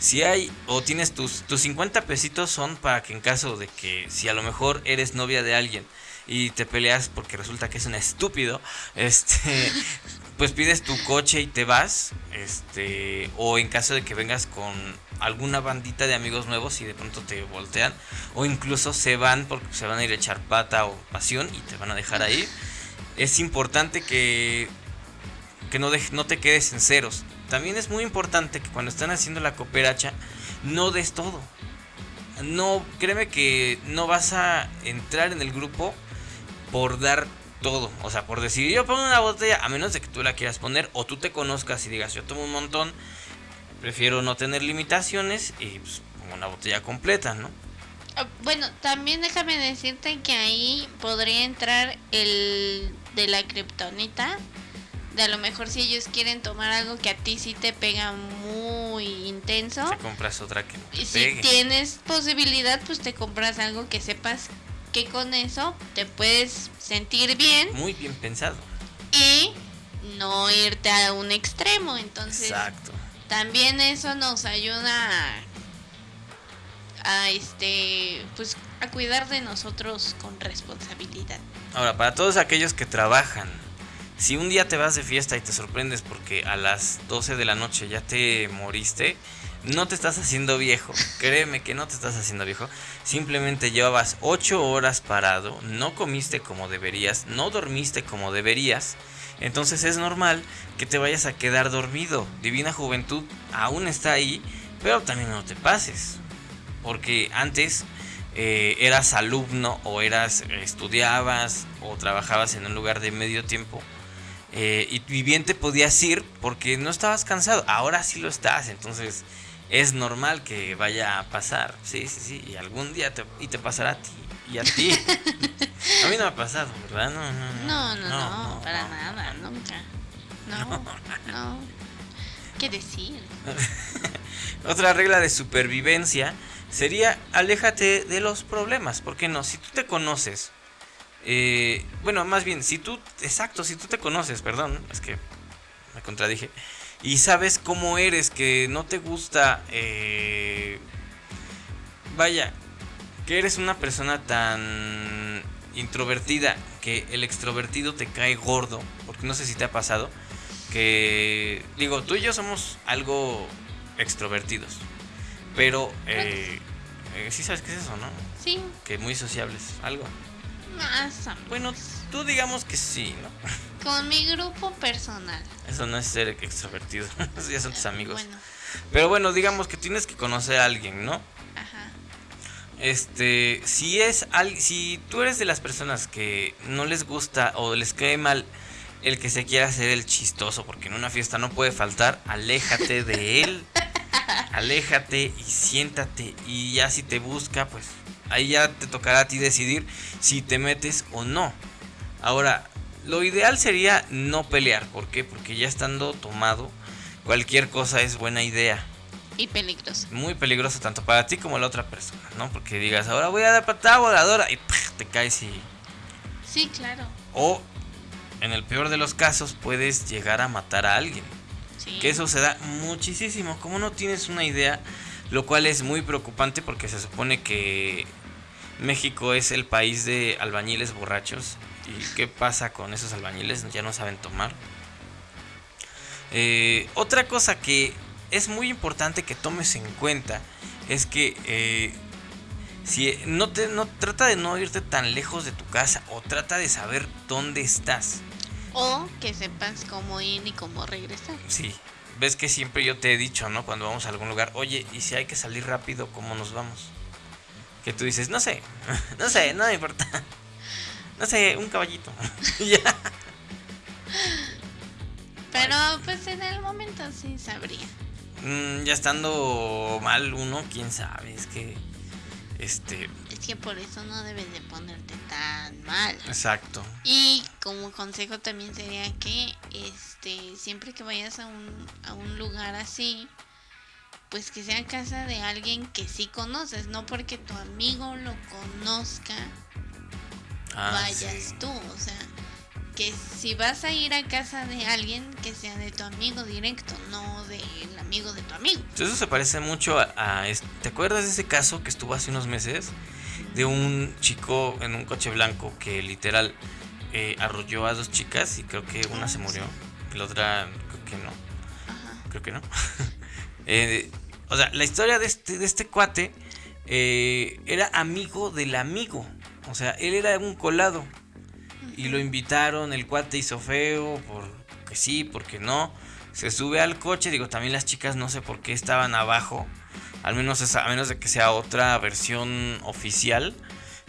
Si hay o tienes tus, tus 50 pesitos son para que en caso de que si a lo mejor eres novia de alguien y te peleas porque resulta que es un estúpido, este pues pides tu coche y te vas, este o en caso de que vengas con alguna bandita de amigos nuevos y de pronto te voltean o incluso se van porque se van a ir a echar pata o pasión y te van a dejar ahí. Es importante que que no, dej- no te quedes en ceros. También es muy importante que cuando están haciendo la cooperacha no des todo. No, créeme que no vas a entrar en el grupo por dar todo. O sea, por decir, yo pongo una botella, a menos de que tú la quieras poner o tú te conozcas y digas, yo tomo un montón, prefiero no tener limitaciones y pues, pongo una botella completa, ¿no?
Ah, Bueno, también déjame decirte que ahí podría entrar el de la kriptonita. De a lo mejor si ellos quieren tomar algo que a ti sí te pega muy intenso.
Si compras otra que no te
si
pegue.
tienes posibilidad, pues te compras algo que sepas que con eso te puedes sentir bien
Muy bien pensado.
y no irte a un extremo. Entonces,
Exacto.
también eso nos ayuda a, a, este pues a cuidar de nosotros con responsabilidad.
Ahora, para todos aquellos que trabajan, si un día te vas de fiesta y te sorprendes porque a las 12 de la noche ya te moriste, no te estás haciendo viejo. Créeme que no te estás haciendo viejo. Simplemente llevabas 8 horas parado, no comiste como deberías, no dormiste como deberías. Entonces es normal que te vayas a quedar dormido. Divina Juventud aún está ahí, pero también no te pases. Porque antes eh, eras alumno o eras estudiabas o trabajabas en un lugar de medio tiempo eh, y bien te podías ir porque no estabas cansado. Ahora sí lo estás, entonces es normal que vaya a pasar. Sí, sí, sí, y algún día te, y te pasará a ti y a ti. a mí no me ha pasado, ¿verdad? No, no,
No, no, no, para
no.
nada, nunca. No, no. ¿Qué decir?
Otra regla de supervivencia sería aléjate de los problemas. ¿Por qué no? Si tú te conoces, eh, bueno, más bien, si tú, exacto, si tú te conoces, perdón, es que me contradije, y sabes cómo eres, que no te gusta, eh, vaya, que eres una persona tan introvertida que el extrovertido te cae gordo, porque no sé si te ha pasado, que digo, tú y yo somos algo extrovertidos, pero eh, eh, sí sabes qué es eso, ¿no?
Sí,
Que muy sociables, algo. Bueno, tú digamos que sí, ¿no?
Con mi grupo personal.
Eso no es ser extrovertido, esos ya son tus amigos.
Bueno,
Pero bueno, digamos que tienes que conocer a alguien, ¿no?
ajá.
Este, si es al, si tú eres de las personas que no les gusta o les cae mal el que se quiera hacer el chistoso, porque en una fiesta no puede faltar, aléjate de él, aléjate y siéntate y ya si te busca, pues ahí ya te tocará a ti decidir si te metes o no. Ahora, lo ideal sería no pelear, ¿por qué? Porque ya estando tomado, cualquier cosa es buena idea.
Y peligroso.
Muy peligroso tanto para ti como la otra persona, ¿no? Porque digas, ahora voy a dar patada voladora y te caes y...
Sí, claro.
O, en el peor de los casos, puedes llegar a matar a alguien.
Sí.
Que eso se da muchísimo. Como no tienes una idea, lo cual es muy preocupante porque se supone que México es el país de albañiles borrachos. ¿Y qué pasa con esos albañiles? Ya no saben tomar. Eh, otra cosa que es muy importante que tomes en cuenta es que eh, si no te no trata de no irte tan lejos de tu casa o trata de saber dónde estás.
O que sepas cómo ir y cómo regresar.
Sí, ves que siempre yo te he dicho, ¿no? Cuando vamos a algún lugar, oye, y si hay que salir rápido, ¿cómo nos vamos? Que tú dices, no sé, no sé, no me importa. No sé, un caballito. ya.
Pero pues en el momento sí sabría.
Mm, ya estando mal uno, quién sabe, es que este,
Es que por eso no debes de ponerte tan mal.
exacto.
Y como consejo también sería que este siempre que vayas a un, a un lugar así, pues que sea casa de alguien que sí conoces, no porque tu amigo lo conozca,
Ah,
vayas
sí.
tú, o sea, que si vas a ir a casa de alguien que sea de tu amigo directo, no del amigo de tu amigo.
Eso se parece mucho a, a este- ¿Te acuerdas de ese caso que estuvo hace unos meses? De un chico en un coche blanco que literal eh, arrolló a dos chicas y creo que una
Ah,
se murió. la otra creo que no.
Ajá.
Creo que no. Eh, o sea, la historia de este, de este cuate eh, era amigo del amigo. O sea, él era un colado. Y lo invitaron, el cuate hizo feo, porque sí, porque no. Se sube al coche, digo, también las chicas no sé por qué estaban abajo. Al menos a menos de que sea otra versión oficial.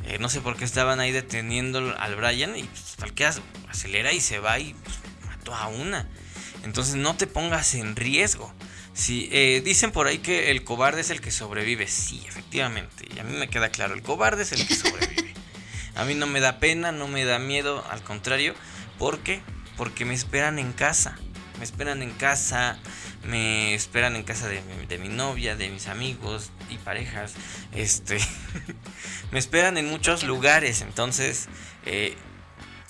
eh, no sé por qué estaban ahí deteniendo al Brian y pues, tal que acelera y se va y pues, mató a una. Entonces no te pongas en riesgo. Si eh, dicen por ahí que el cobarde es el que sobrevive, sí, efectivamente. Y a mí me queda claro, el cobarde es el que sobrevive. A mí no me da pena, no me da miedo, al contrario. ¿Por qué? Porque me esperan en casa. Me esperan en casa, me esperan en casa de mi, de mi novia, de mis amigos y parejas. Este, me esperan en muchos lugares. Entonces, eh,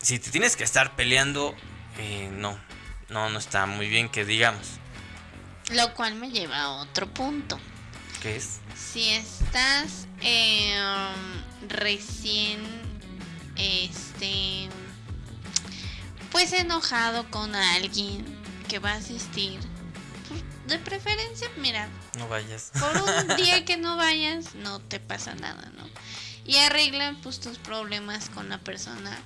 si te tienes que estar peleando, eh, no, no, no está muy bien que digamos.
Lo cual me lleva a otro punto.
¿Qué es?
Si estás eh, recién, este, pues enojado con alguien que va a asistir, pues, de preferencia, mira,
No vayas.
por un día que no vayas, no te pasa nada, ¿no? Y arregla pues tus problemas con la persona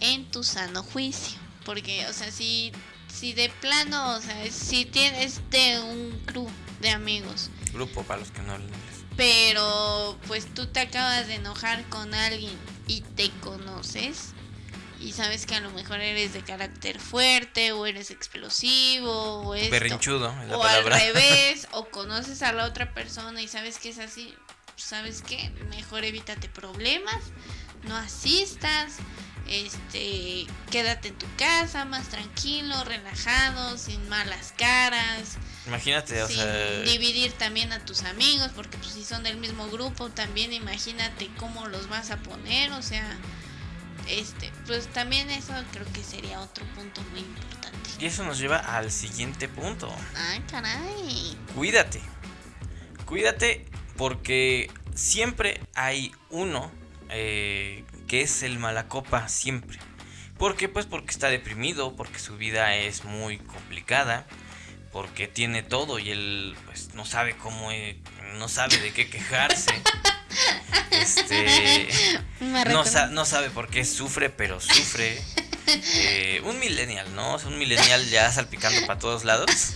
en tu sano juicio. Porque, o sea, si, si de plano, o sea, si tienes de un club de amigos,
Grupo para los que no hablan inglés.
pero pues tú te acabas de enojar con alguien y te conoces y sabes que a lo mejor eres de carácter fuerte o eres explosivo o esto,
Berrinchudo es la
o al
palabra.
revés o conoces a la otra persona y sabes que es así, sabes qué, mejor evítate problemas, no asistas, este, quédate en tu casa más tranquilo, relajado, sin malas caras
Imagínate, o sea,
dividir también a tus amigos, porque pues si son del mismo grupo, también imagínate cómo los vas a poner, o sea, este, pues también eso creo que sería otro punto muy importante.
y eso nos lleva al siguiente punto.
Ah, caray.
Cuídate. Cuídate porque siempre hay uno eh, que es el malacopa, siempre. ¿Por qué? Pues porque está deprimido, porque su vida es muy complicada, porque tiene todo y él pues no sabe cómo, eh, no sabe de qué quejarse. Este, no,
recuerda-
sa- no sabe por qué sufre, pero sufre. Eh, un millennial, ¿no? Un millennial ya salpicando para todos lados.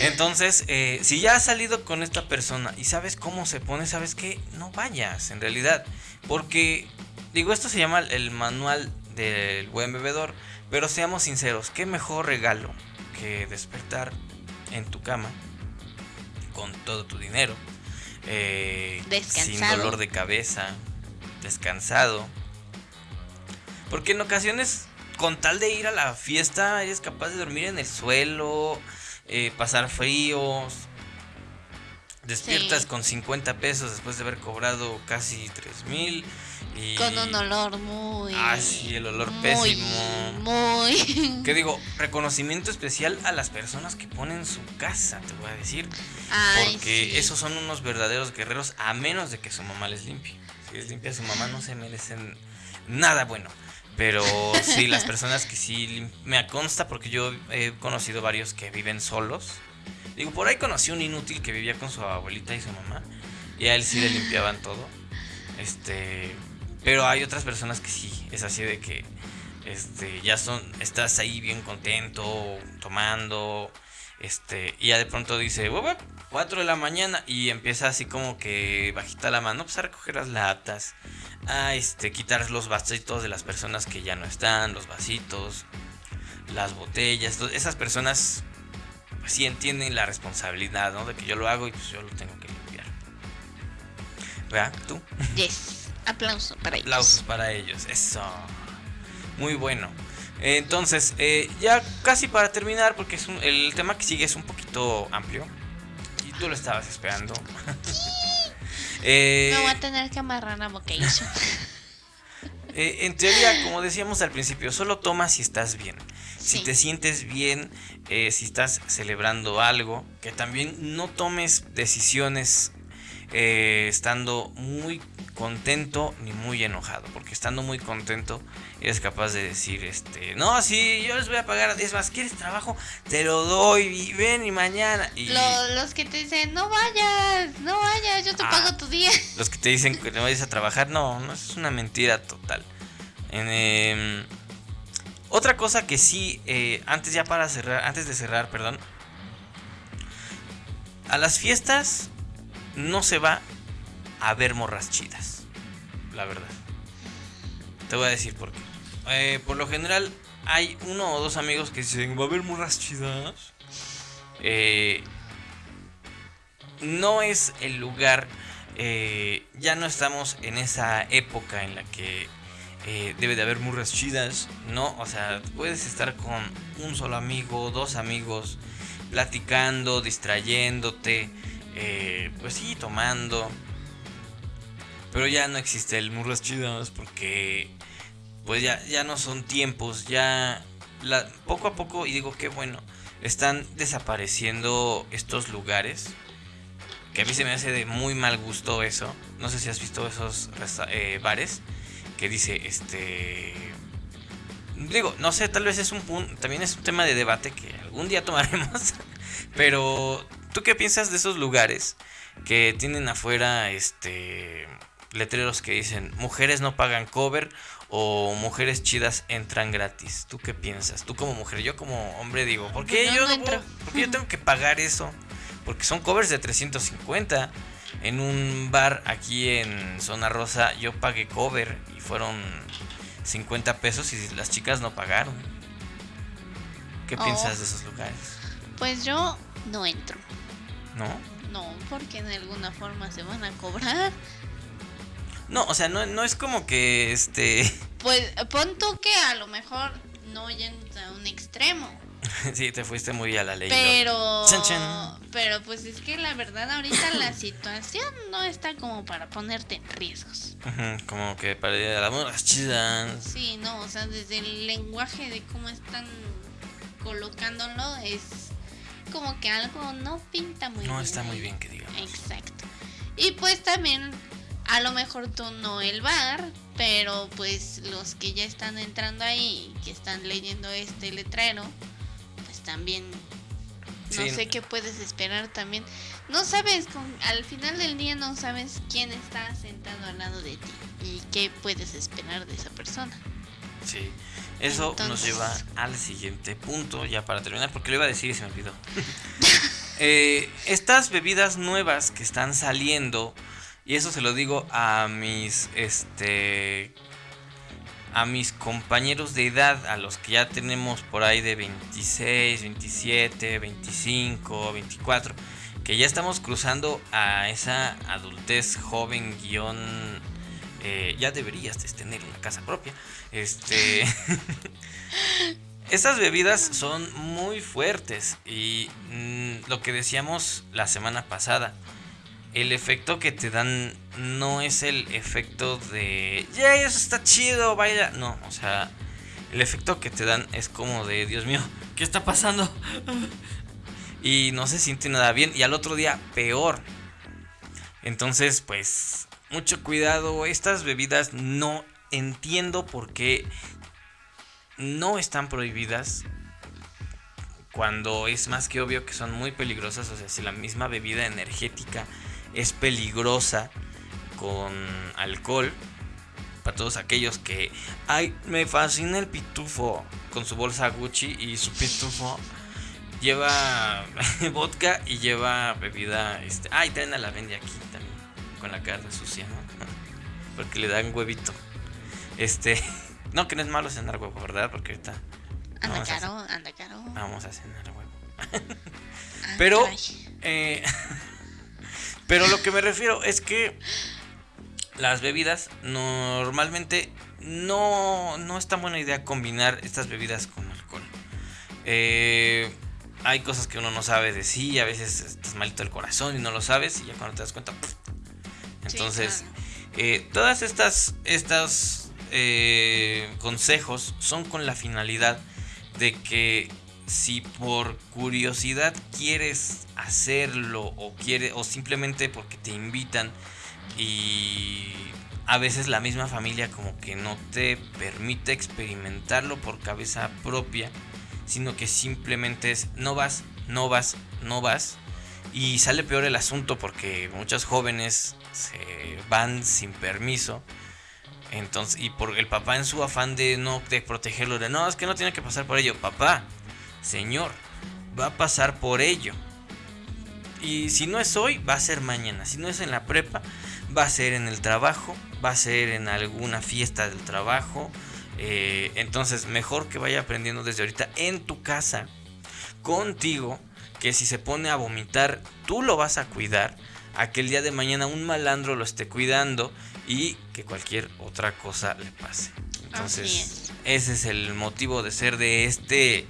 Entonces, eh, si ya has salido con esta persona y sabes cómo se pone, sabes que no vayas, en realidad. Porque, digo, esto se llama el manual del buen bebedor. Pero seamos sinceros, ¿qué mejor regalo que despertar en tu cama con todo tu dinero? Eh, sin dolor de cabeza, descansado. Porque en ocasiones, con tal de ir a la fiesta, eres capaz de dormir en el suelo, eh, pasar fríos. Despiertas con 50 pesos después de haber cobrado casi 3 mil. Y...
Con un olor muy.
Ah, sí, el olor pésimo.
Muy.
¿Qué digo? Reconocimiento especial a las personas que ponen su casa, te voy a decir. porque esos son unos verdaderos guerreros, a menos de que su mamá les limpie. Si les limpia su mamá, no se merecen nada bueno. Pero sí, las personas que sí me consta porque yo he conocido varios que viven solos. Digo, por ahí conocí un inútil que vivía con su abuelita y su mamá. Y a él sí le limpiaban todo. Este. Pero hay otras personas que sí, es así de que este, ya son, estás ahí bien contento, tomando, este, y ya de pronto dice, 4 de la mañana, y empieza así como que bajita la mano, pues a recoger las latas, a este, quitar los vasitos de las personas que ya no están, los vasitos, las botellas, esas personas sí entienden la responsabilidad, ¿no? De que yo lo hago y pues yo lo tengo que limpiar. ¿Verdad? ¿Tú?
Yes. Aplausos para ellos.
Aplausos para ellos, eso. Muy bueno. Entonces, eh, ya casi para terminar, porque es el tema que sigue es un poquito amplio. Y tú lo estabas esperando.
Eh, Me voy a tener que amarrar la boca
eh, en teoría, como decíamos al principio, solo toma si estás bien. Si te sientes bien, eh, si estás celebrando algo, que también no tomes decisiones estando muy contento ni muy enojado, porque estando muy contento eres capaz de decir, este, no, sí, yo les voy a pagar, es más, ¿quieres trabajo? Te lo doy, y ven y mañana. Y...
Los, que te dicen, no vayas, no vayas, yo te ah, pago tu día.
Los que te dicen que no vayas a trabajar, no, no, es una mentira total. Em, otra cosa que sí, eh, antes ya para cerrar, antes de cerrar, perdón, a las fiestas no se va a ver morras chidas. La verdad. Te voy a decir por qué. Eh, por lo general hay uno o dos amigos que dicen, va a haber morras chidas. Eh, no es el lugar, eh, ya no estamos en esa época en la que debe de haber morras chidas, ¿no? O sea, puedes estar con un solo amigo, dos amigos, platicando, distrayéndote, pues sí, tomando. Pero ya no existe el Murras Chidas porque pues ya, ya no son tiempos, ya poco a poco, y digo que bueno, están desapareciendo estos lugares. Que a mí se me hace de muy mal gusto eso. No sé si has visto esos eh, bares que dice, este... Digo, no sé, tal vez es un punto, también es un tema de debate que algún día tomaremos. Pero, ¿tú qué piensas de esos lugares que tienen afuera, este letreros que dicen mujeres no pagan cover o mujeres chidas entran gratis. ¿Tú qué piensas? Tú como mujer, yo como hombre digo, ¿por qué, yo, yo tengo que pagar eso? Porque son covers de 350. En un bar aquí en Zona Rosa yo pagué cover y fueron 50 pesos y las chicas no pagaron. ¿Qué oh. piensas de esos lugares?
Pues yo no entro.
¿No?
No, porque en alguna forma se van a cobrar.
No, o sea, no, no es como que este.
Pues pon tú que a lo mejor no yendo a un extremo.
sí, te fuiste muy a la ley.
Pero. Pero pues es que la verdad, ahorita la situación no está como para ponerte en riesgos.
como que para ir a las chidas.
Sí, no, o sea, desde el lenguaje de cómo están colocándolo es como que algo no pinta muy
bien. No está muy bien que digamos.
Exacto. Y pues también a lo mejor tú no el bar, pero pues los que ya están entrando ahí, que están leyendo este letrero, pues también no sé qué puedes esperar también. No sabes, al final del día no sabes quién está sentado al lado de ti y qué puedes esperar de esa persona.
Sí, eso nos lleva al siguiente punto, ya para terminar, porque lo iba a decir y se me olvidó. Eh, estas bebidas nuevas que están saliendo y eso se lo digo a mis, este, a mis compañeros de edad, a los que ya tenemos por ahí de 26, 27, 25, 24, que ya estamos cruzando a esa adultez joven guion... Eh, ya deberías tener una casa propia. Este... Estas bebidas son muy fuertes y mm, lo que decíamos la semana pasada, el efecto que te dan no es el efecto de, ya eso está chido, vaya. No, o sea, el efecto que te dan es como de, Dios mío, ¿qué está pasando? y no se siente nada bien y al otro día peor. Entonces, pues, mucho cuidado, estas bebidas no entiendo por qué no están prohibidas cuando es más que obvio que son muy peligrosas. O sea, si la misma bebida energética es peligrosa con alcohol, para todos aquellos que, ay, me fascina el pitufo con su bolsa Gucci y su pitufo lleva vodka y lleva bebida, este, ay, traen a la vende aquí con la cara sucia, ¿no? Porque le dan huevito. Este, no, que no es malo cenar huevo, ¿verdad? Porque ahorita.
Anda caro, anda caro.
Vamos a cenar huevo. pero. Eh, pero lo que me refiero es que las bebidas normalmente no, no es tan buena idea combinar estas bebidas con alcohol. Eh, hay cosas que uno no sabe de sí, a veces estás malito el corazón y no lo sabes y ya cuando te das cuenta... Entonces, eh, todas estas, estas eh, consejos son con la finalidad de que si por curiosidad quieres hacerlo o quiere o simplemente porque te invitan y a veces la misma familia como que no te permite experimentarlo por cabeza propia, sino que simplemente es no vas, no vas, no vas y sale peor el asunto porque muchos jóvenes se van sin permiso entonces, y por el papá en su afán de no de protegerlo, de no, es que no tiene que pasar por ello. Papá, señor, va a pasar por ello. Y si no es hoy, va a ser mañana. Si no es en la prepa, va a ser en el trabajo, va a ser en alguna fiesta del trabajo. Eh, entonces, mejor que vaya aprendiendo desde ahorita en tu casa, contigo, que si se pone a vomitar, tú lo vas a cuidar. A que el día de mañana un malandro lo esté cuidando y que cualquier otra cosa le pase. Entonces, ese es el motivo de ser de este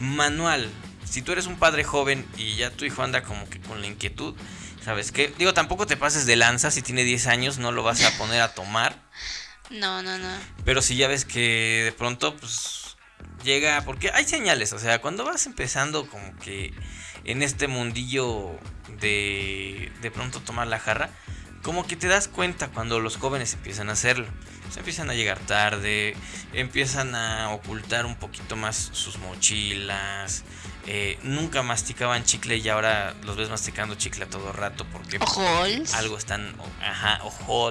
manual. Si tú eres un padre joven y ya tu hijo anda como que con la inquietud, ¿sabes qué? Digo, tampoco te pases de lanza, si tiene 10 años no lo vas a poner a tomar.
No, no, no.
Pero si ya ves que de pronto, pues, llega, porque hay señales, o sea, cuando vas empezando como que en este mundillo de de pronto tomar la jarra, como que te das cuenta cuando los jóvenes empiezan a hacerlo. Se empiezan a llegar tarde, empiezan a ocultar un poquito más sus mochilas. Eh, nunca masticaban chicle y ahora los ves masticando chicle a todo rato porque algo están, ajá, o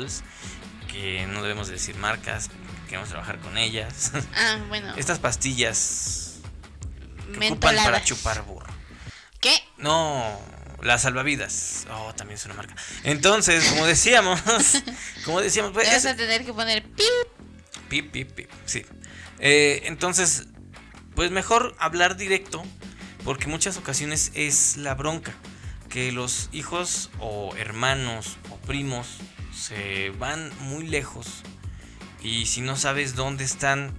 que no debemos decir marcas, queremos trabajar con ellas.
Ah, bueno.
Estas pastillas que ocupan para chupar.
¿Qué?
No, las salvavidas. Oh, también es una marca. Entonces, como decíamos, como decíamos,
pues, vas a tener que poner pip.
Pip, pip, pip. Sí. Eh, entonces, pues mejor hablar directo, porque muchas ocasiones es la bronca. Que los hijos o hermanos o primos se van muy lejos y si no sabes dónde están,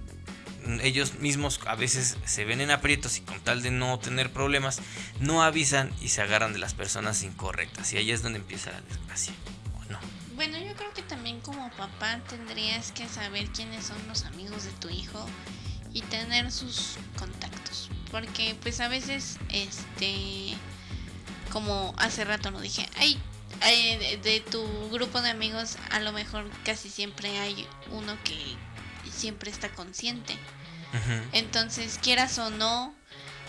ellos mismos a veces se ven en aprietos y con tal de no tener problemas, no avisan y se agarran de las personas incorrectas. Y ahí es donde empieza la desgracia. ¿O no?
Bueno, yo creo que también como papá tendrías que saber quiénes son los amigos de tu hijo y tener sus contactos. Porque pues a veces, este, como hace rato no dije, ay, de tu grupo de amigos a lo mejor casi siempre hay uno que siempre está consciente. Entonces, quieras o no,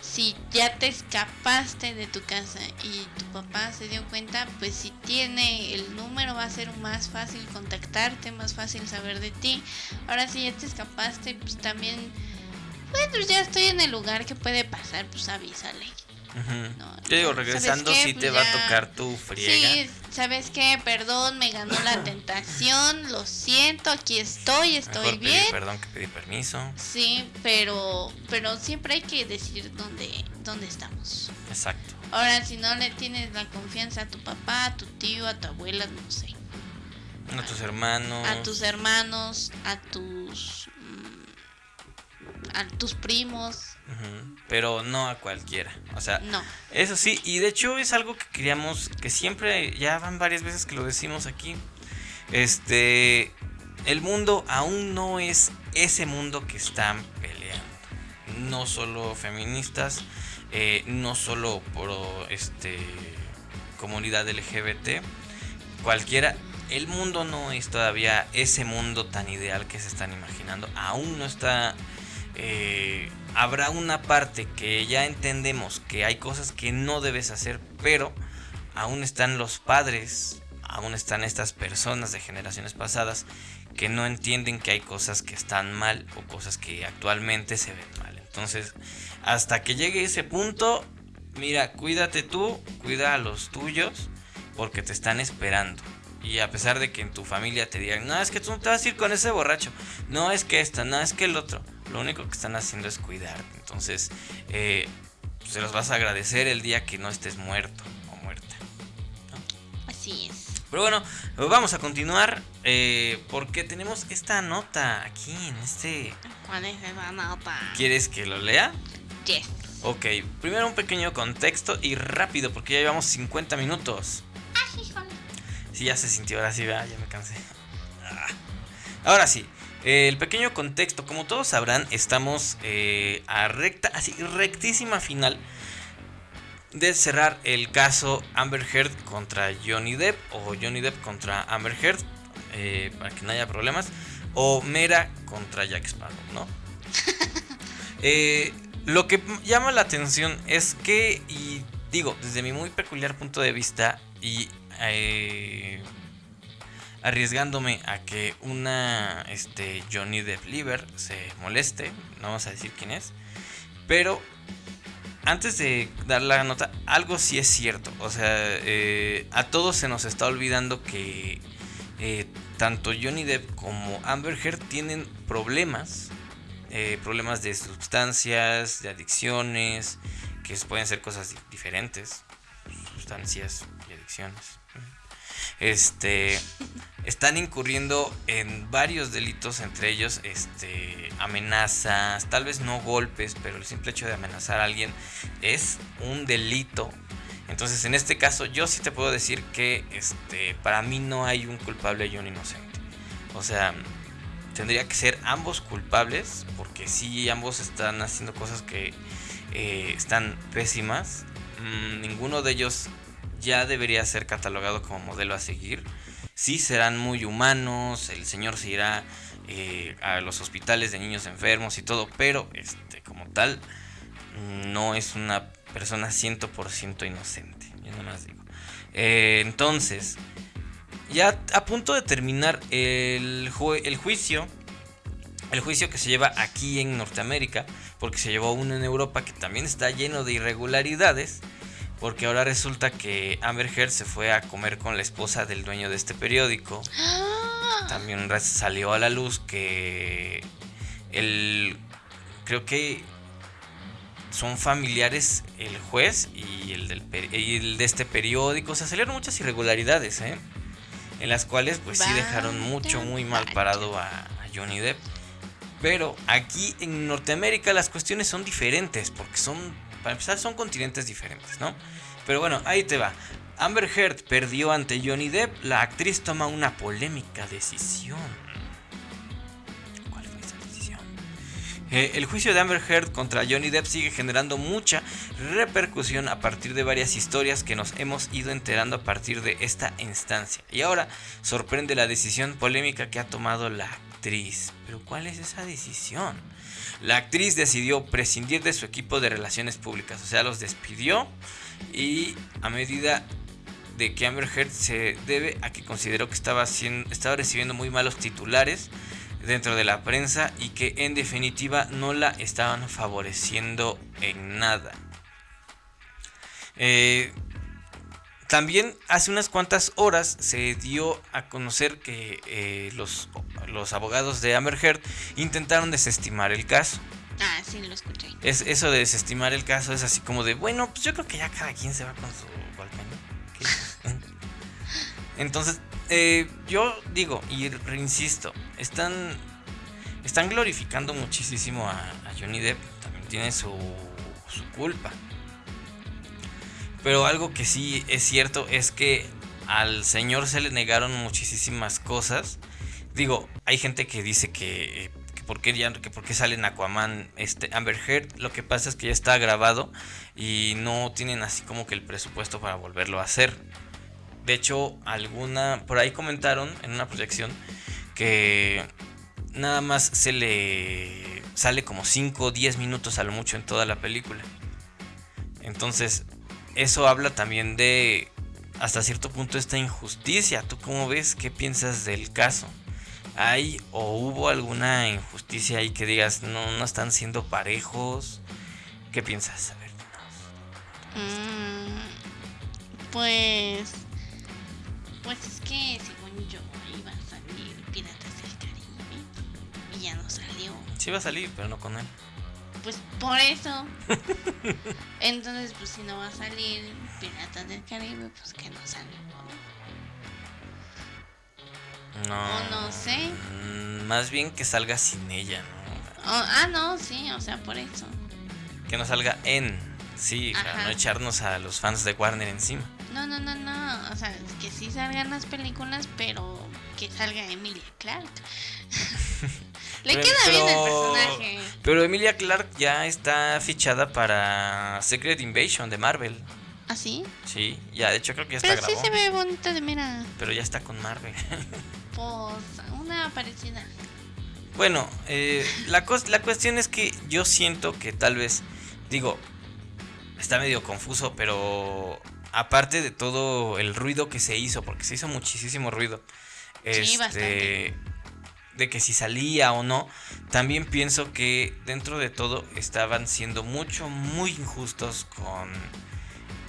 si ya te escapaste de tu casa y tu papá se dio cuenta, pues si tiene el número va a ser más fácil contactarte, más fácil saber de ti. Ahora si ya te escapaste, pues también, bueno, ya estoy en el lugar que puede pasar, pues avísale.
Yo digo, regresando sí te va a tocar tu friega. Sí,
¿sabes qué? Perdón, me ganó la tentación, lo siento, aquí estoy, estoy bien.
perdón que pedí permiso.
Sí, pero pero siempre hay que decir dónde dónde estamos.
Exacto.
Ahora si no le tienes la confianza a tu papá, a tu tío, a tu abuela, no sé.
A tus hermanos.
A tus hermanos, a tus a tus primos.
Pero no a cualquiera. O sea,
no.
eso sí, y de hecho es algo que queríamos, que siempre, ya van varias veces que lo decimos aquí. Este, el mundo aún no es ese mundo que están peleando. No solo feministas, eh, no solo por este comunidad LGBT, cualquiera. El mundo no es todavía ese mundo tan ideal que se están imaginando. Aún no está eh, habrá una parte que ya entendemos que hay cosas que no debes hacer, pero aún están los padres, aún están estas personas de generaciones pasadas que no entienden que hay cosas que están mal o cosas que actualmente se ven mal. Entonces, hasta que llegue ese punto, mira, cuídate tú, cuida a los tuyos, porque te están esperando. Y a pesar de que en tu familia te digan, no, es que tú no te vas a ir con ese borracho, no es que esta, no es que el otro lo único que están haciendo es cuidarte. Entonces, eh, se los vas a agradecer el día que no estés muerto o muerta.
Así es.
Pero bueno, vamos a continuar eh, porque tenemos esta nota aquí en este...
¿Cuál es esa nota?
¿Quieres que lo lea?
Yes.
Ok, primero un pequeño contexto y rápido porque ya llevamos 50 minutos.
Ah, sí,
Sí, ya se sintió, ahora sí, ya me cansé. Ah. Ahora sí, el pequeño contexto, como todos sabrán, estamos eh, a recta, así rectísima final de cerrar el caso Amber Heard contra Johnny Depp o Johnny Depp contra Amber Heard, eh, para que no haya problemas, o Mera contra Jack Sparrow, ¿no? Eh, lo que llama la atención es que, y digo, desde mi muy peculiar punto de vista, y arriesgándome a que una este, Johnny Depp Liver se moleste, no vamos a decir quién es, pero antes de dar la nota, algo sí es cierto, o sea, eh, a todos se nos está olvidando que eh, tanto Johnny Depp como Amber Heard tienen problemas, eh, problemas de sustancias, de adicciones, que pueden ser cosas diferentes, sustancias y adicciones. Este están incurriendo en varios delitos, entre ellos este, amenazas, tal vez no golpes, pero el simple hecho de amenazar a alguien es un delito. Entonces, en este caso, yo sí te puedo decir que este, para mí no hay un culpable y un inocente. O sea, tendría que ser ambos culpables, porque si ambos están haciendo cosas que eh, están pésimas. Mm, ninguno de ellos ya debería ser catalogado como modelo a seguir sí serán muy humanos, el señor se irá eh, a los hospitales de niños enfermos y todo, pero este, como tal, no es una persona 100% inocente. Yo no más digo. Eh, entonces, ya a punto de terminar el juicio, el juicio que se lleva aquí en Norteamérica, porque se llevó uno en Europa que también está lleno de irregularidades. Porque ahora resulta que Amber Heard se fue a comer con la esposa del dueño de este periódico. También salió a la luz que el creo que son familiares el juez y el, del, el de este periódico. O sea, salieron muchas irregularidades, ¿eh? En las cuales pues sí dejaron mucho, muy mal parado a, a Johnny Depp. Pero aquí en Norteamérica las cuestiones son diferentes porque son para empezar, son continentes diferentes, ¿no? Pero bueno, ahí te va. Amber Heard perdió ante Johnny Depp. La actriz toma una polémica decisión. ¿Cuál fue esa decisión? Eh, el juicio de Amber Heard contra Johnny Depp sigue generando mucha repercusión a partir de varias historias que nos hemos ido enterando a partir de esta instancia. Y ahora sorprende la decisión polémica que ha tomado la actriz. Pero ¿cuál es esa decisión? La actriz decidió prescindir de su equipo de relaciones públicas, o sea, los despidió y a medida de que Amber Heard se debe a que consideró que estaba, estaba recibiendo muy malos titulares dentro de la prensa y que en definitiva no la estaban favoreciendo en nada. Eh, también hace unas cuantas horas se dio a conocer que eh, los, los abogados de Amber Heard intentaron desestimar el caso.
Ah, sí, lo escuché.
Es, eso de desestimar el caso es así como de, bueno, pues yo creo que ya cada quien se va con su ¿no? Entonces, eh, yo digo, y reinsisto, están, están glorificando muchísimo a, a Johnny Depp, también tiene su, su culpa. Pero algo que sí es cierto es que al señor se le negaron muchísimas cosas. Digo, hay gente que dice que, que por qué ya que por qué sale en Aquaman este Amber Heard, lo que pasa es que ya está grabado y no tienen así como que el presupuesto para volverlo a hacer. De hecho, alguna por ahí comentaron en una proyección que nada más se le sale como 5 o 10 minutos a lo mucho en toda la película. Entonces, eso habla también de hasta cierto punto esta injusticia. ¿Tú cómo ves? ¿Qué piensas del caso? ¿Hay o hubo alguna injusticia ahí que digas no, no están siendo parejos? ¿Qué piensas? A ver,
Mm, pues. Pues es que según yo iba a salir Piratas del Caribe y ya no salió.
Sí va a salir, pero no con él.
Pues por eso. Entonces, pues si no va a salir Piratas del Caribe, pues que no salga.
No.
O no sé.
Mm, Más bien que salga sin ella, ¿no?
Oh, ah, no, sí, o sea, por eso.
Que no salga en. Sí, para no echarnos a los fans de Warner encima.
No, no, no, no. O sea, que sí salgan las películas, pero que salga Emilia Clark. Le
Pero-
queda bien el personaje.
Pero Emilia Clark ya está fichada para Secret Invasion de Marvel.
¿Ah, sí?
Sí, ya de hecho creo que ya está
Pero sí
grabado.
se ve bonita de mira.
Pero ya está con Marvel.
Pues una parecida.
bueno, eh, la, la cuestión es que yo siento que tal vez, digo, está medio confuso, pero aparte de todo el ruido que se hizo, porque se hizo muchísimo ruido,
Sí,
este,
bastante.
de que si salía o no, también pienso que dentro de todo estaban siendo mucho, muy injustos con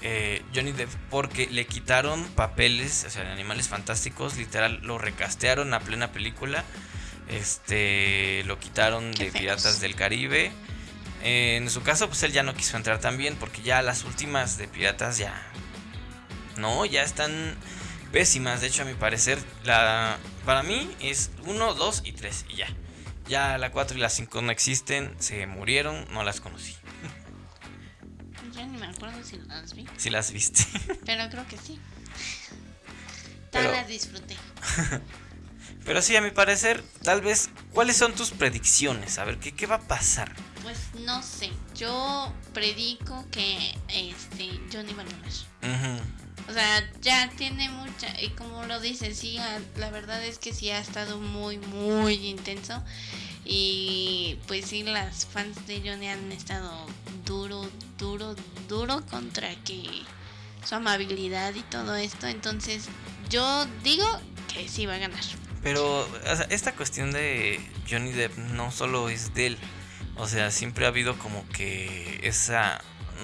eh, Johnny Depp porque le quitaron papeles, o sea, en Animales Fantásticos, literal, lo recastearon a plena película, este, lo quitaron
Qué
de
feos.
Piratas del Caribe. Eh, en su caso, pues él ya no quiso entrar también porque ya las últimas de Piratas ya... No, ya están pésimas. De hecho, a mi parecer, la para mí es 1, 2 y 3 y ya. Ya la 4 y la 5 no existen, se murieron, no las conocí.
Yo ni me acuerdo si las vi,
Si las viste.
pero creo que sí.
Pero-
Todas las disfruté.
Pero sí, a mi parecer, tal vez, ¿cuáles son tus predicciones? A ver, ¿qué, qué va a pasar?
Pues no sé, yo predico que este Johnny va a ganar.
Ujú.
O sea, ya tiene mucha, y como lo dices, sí, la verdad es que sí ha estado muy, muy intenso. Y pues sí, las fans de Johnny han estado duro, duro, duro contra que su amabilidad y todo esto. Entonces, yo digo que sí va a ganar.
Pero o sea, esta cuestión de Johnny Depp no solo es de él. O sea, siempre ha habido como que esa,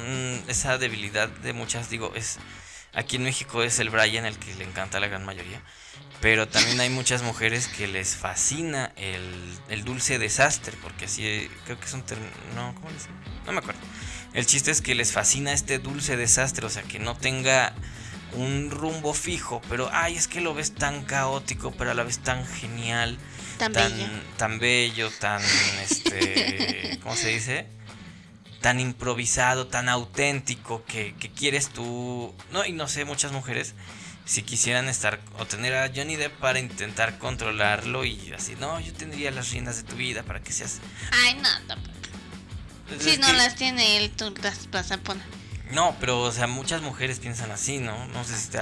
mm, esa debilidad de muchas, digo, es... Aquí en México es el Brian el que le encanta a la gran mayoría. Pero también hay muchas mujeres que les fascina el, el dulce desastre. Porque así, creo que es un término... No, ¿cómo le dicen? No me acuerdo. El chiste es que les fascina este dulce desastre. O sea, que no tenga un rumbo fijo. Pero, ay, es que lo ves tan caótico, pero a la vez tan genial.
Tan,
Tan,
bello.
tan bello, tan, este, ¿cómo se dice? Tan improvisado, tan auténtico que, que quieres tú. No, y no sé, muchas mujeres si quisieran estar o tener a Johnny Depp para intentar controlarlo y así, no, yo tendría las riendas de tu vida para que seas...
Ay, no, tampoco. Si no
que-
las tiene él, tú las vas a poner.
No, pero, o sea, muchas mujeres piensan así, ¿no? No sé si te...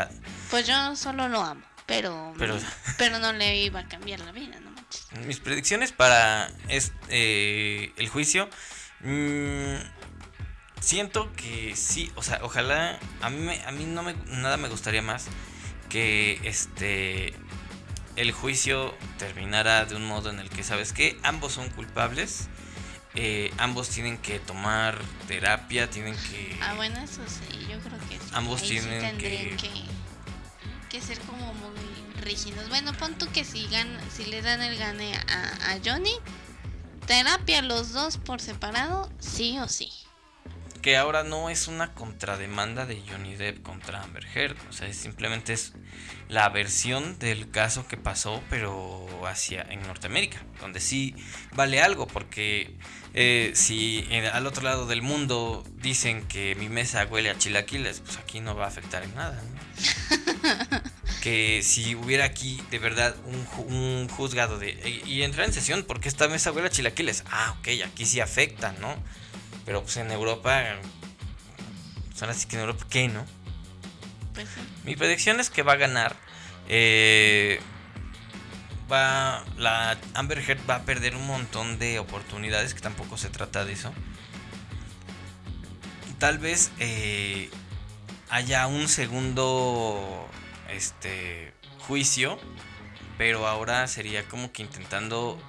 Pues yo solo lo amo, pero,
Pero-
pero no le iba a cambiar la vida, no manches.
Mis predicciones para este, eh, el juicio. Mm, siento que sí, o sea, ojalá. A mí, me- a mí no me, nada me gustaría más que este. El juicio terminara de un modo en el que, ¿sabes qué? Ambos son culpables. eh, ambos tienen que tomar terapia, tienen que...
Ah, bueno, eso sí, yo creo que sí.
Ambos
Ahí sí
tienen
tendrían
que-
que... que ser como muy rígidos. Bueno, pon tú que si, gan- si le dan el gane a, a Johnny, terapia los dos por separado, sí o sí.
que ahora no es una contrademanda de Johnny Depp contra Amber Heard, o sea, simplemente es la versión del caso que pasó, pero hacia en Norteamérica, donde sí vale algo, porque eh, si en- al otro lado del mundo dicen que mi mesa huele a chilaquiles, pues aquí no va a afectar en nada. ¿no? que si hubiera aquí de verdad un, un juzgado de y, y entrar en sesión porque esta mesa huele a chilaquiles, ah, ok, aquí sí afecta, ¿no? Pero pues en Europa, pues ahora sí que en Europa, ¿qué, no?
Pues sí.
Mi predicción es que va a ganar. eh, va. La Amber Heard va a perder un montón de oportunidades, que tampoco se trata de eso. Tal vez eh, haya un segundo este juicio, pero ahora sería como que intentando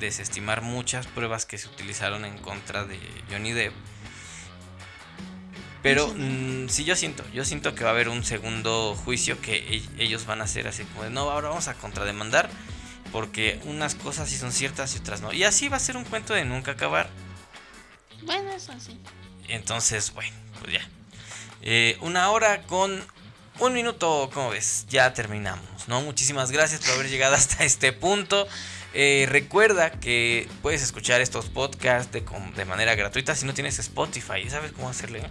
desestimar muchas pruebas que se utilizaron en contra de Johnny Depp. Pero
Ujú.
mm, sí, yo siento, yo siento que va a haber un segundo juicio que e- ellos van a hacer así como de, no, ahora vamos a contrademandar porque unas cosas sí son ciertas y otras no. Y así va a ser un cuento de nunca acabar.
Bueno, eso sí.
Entonces, bueno, pues ya. Eh, una hora con un minuto, como ves, ya terminamos, ¿no? Muchísimas gracias por haber llegado hasta este punto. Eh, recuerda que puedes escuchar estos podcasts de, manera gratuita si no tienes Spotify. ¿Sabes cómo hacerle?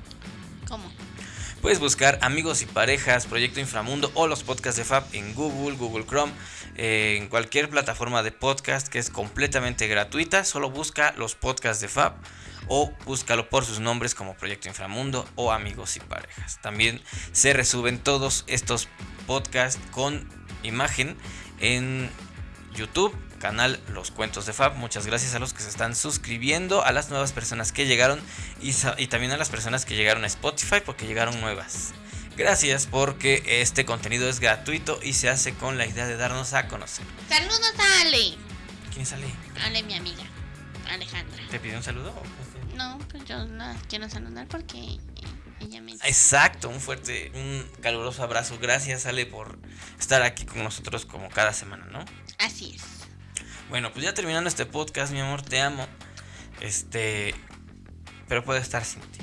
¿Cómo?
Puedes buscar Amigos y Parejas, Proyecto Inframundo o los podcasts de Fab en Google, Google Chrome, eh, en cualquier plataforma de podcast que es completamente gratuita. Solo busca los podcasts de Fab o búscalo por sus nombres como Proyecto Inframundo o Amigos y Parejas. También se resuben todos estos podcasts con imagen en YouTube, canal Los Cuentos de Fab. Muchas gracias a los que se están suscribiendo, a las nuevas personas que llegaron y, también a las personas que llegaron a Spotify porque llegaron nuevas. Gracias porque este contenido es gratuito y se hace con la idea de darnos a conocer.
Saludos a Ale.
¿Quién sale?
Ale, mi amiga. Alejandra.
¿Te pidió un saludo?
No, pues yo la quiero saludar porque ella me...
Exacto, un fuerte, un caluroso abrazo. Gracias, Ale, por estar aquí con nosotros como cada semana, ¿no?
Así es.
Bueno, pues ya terminando este podcast, mi amor, te amo. Este, pero puedo estar sin ti.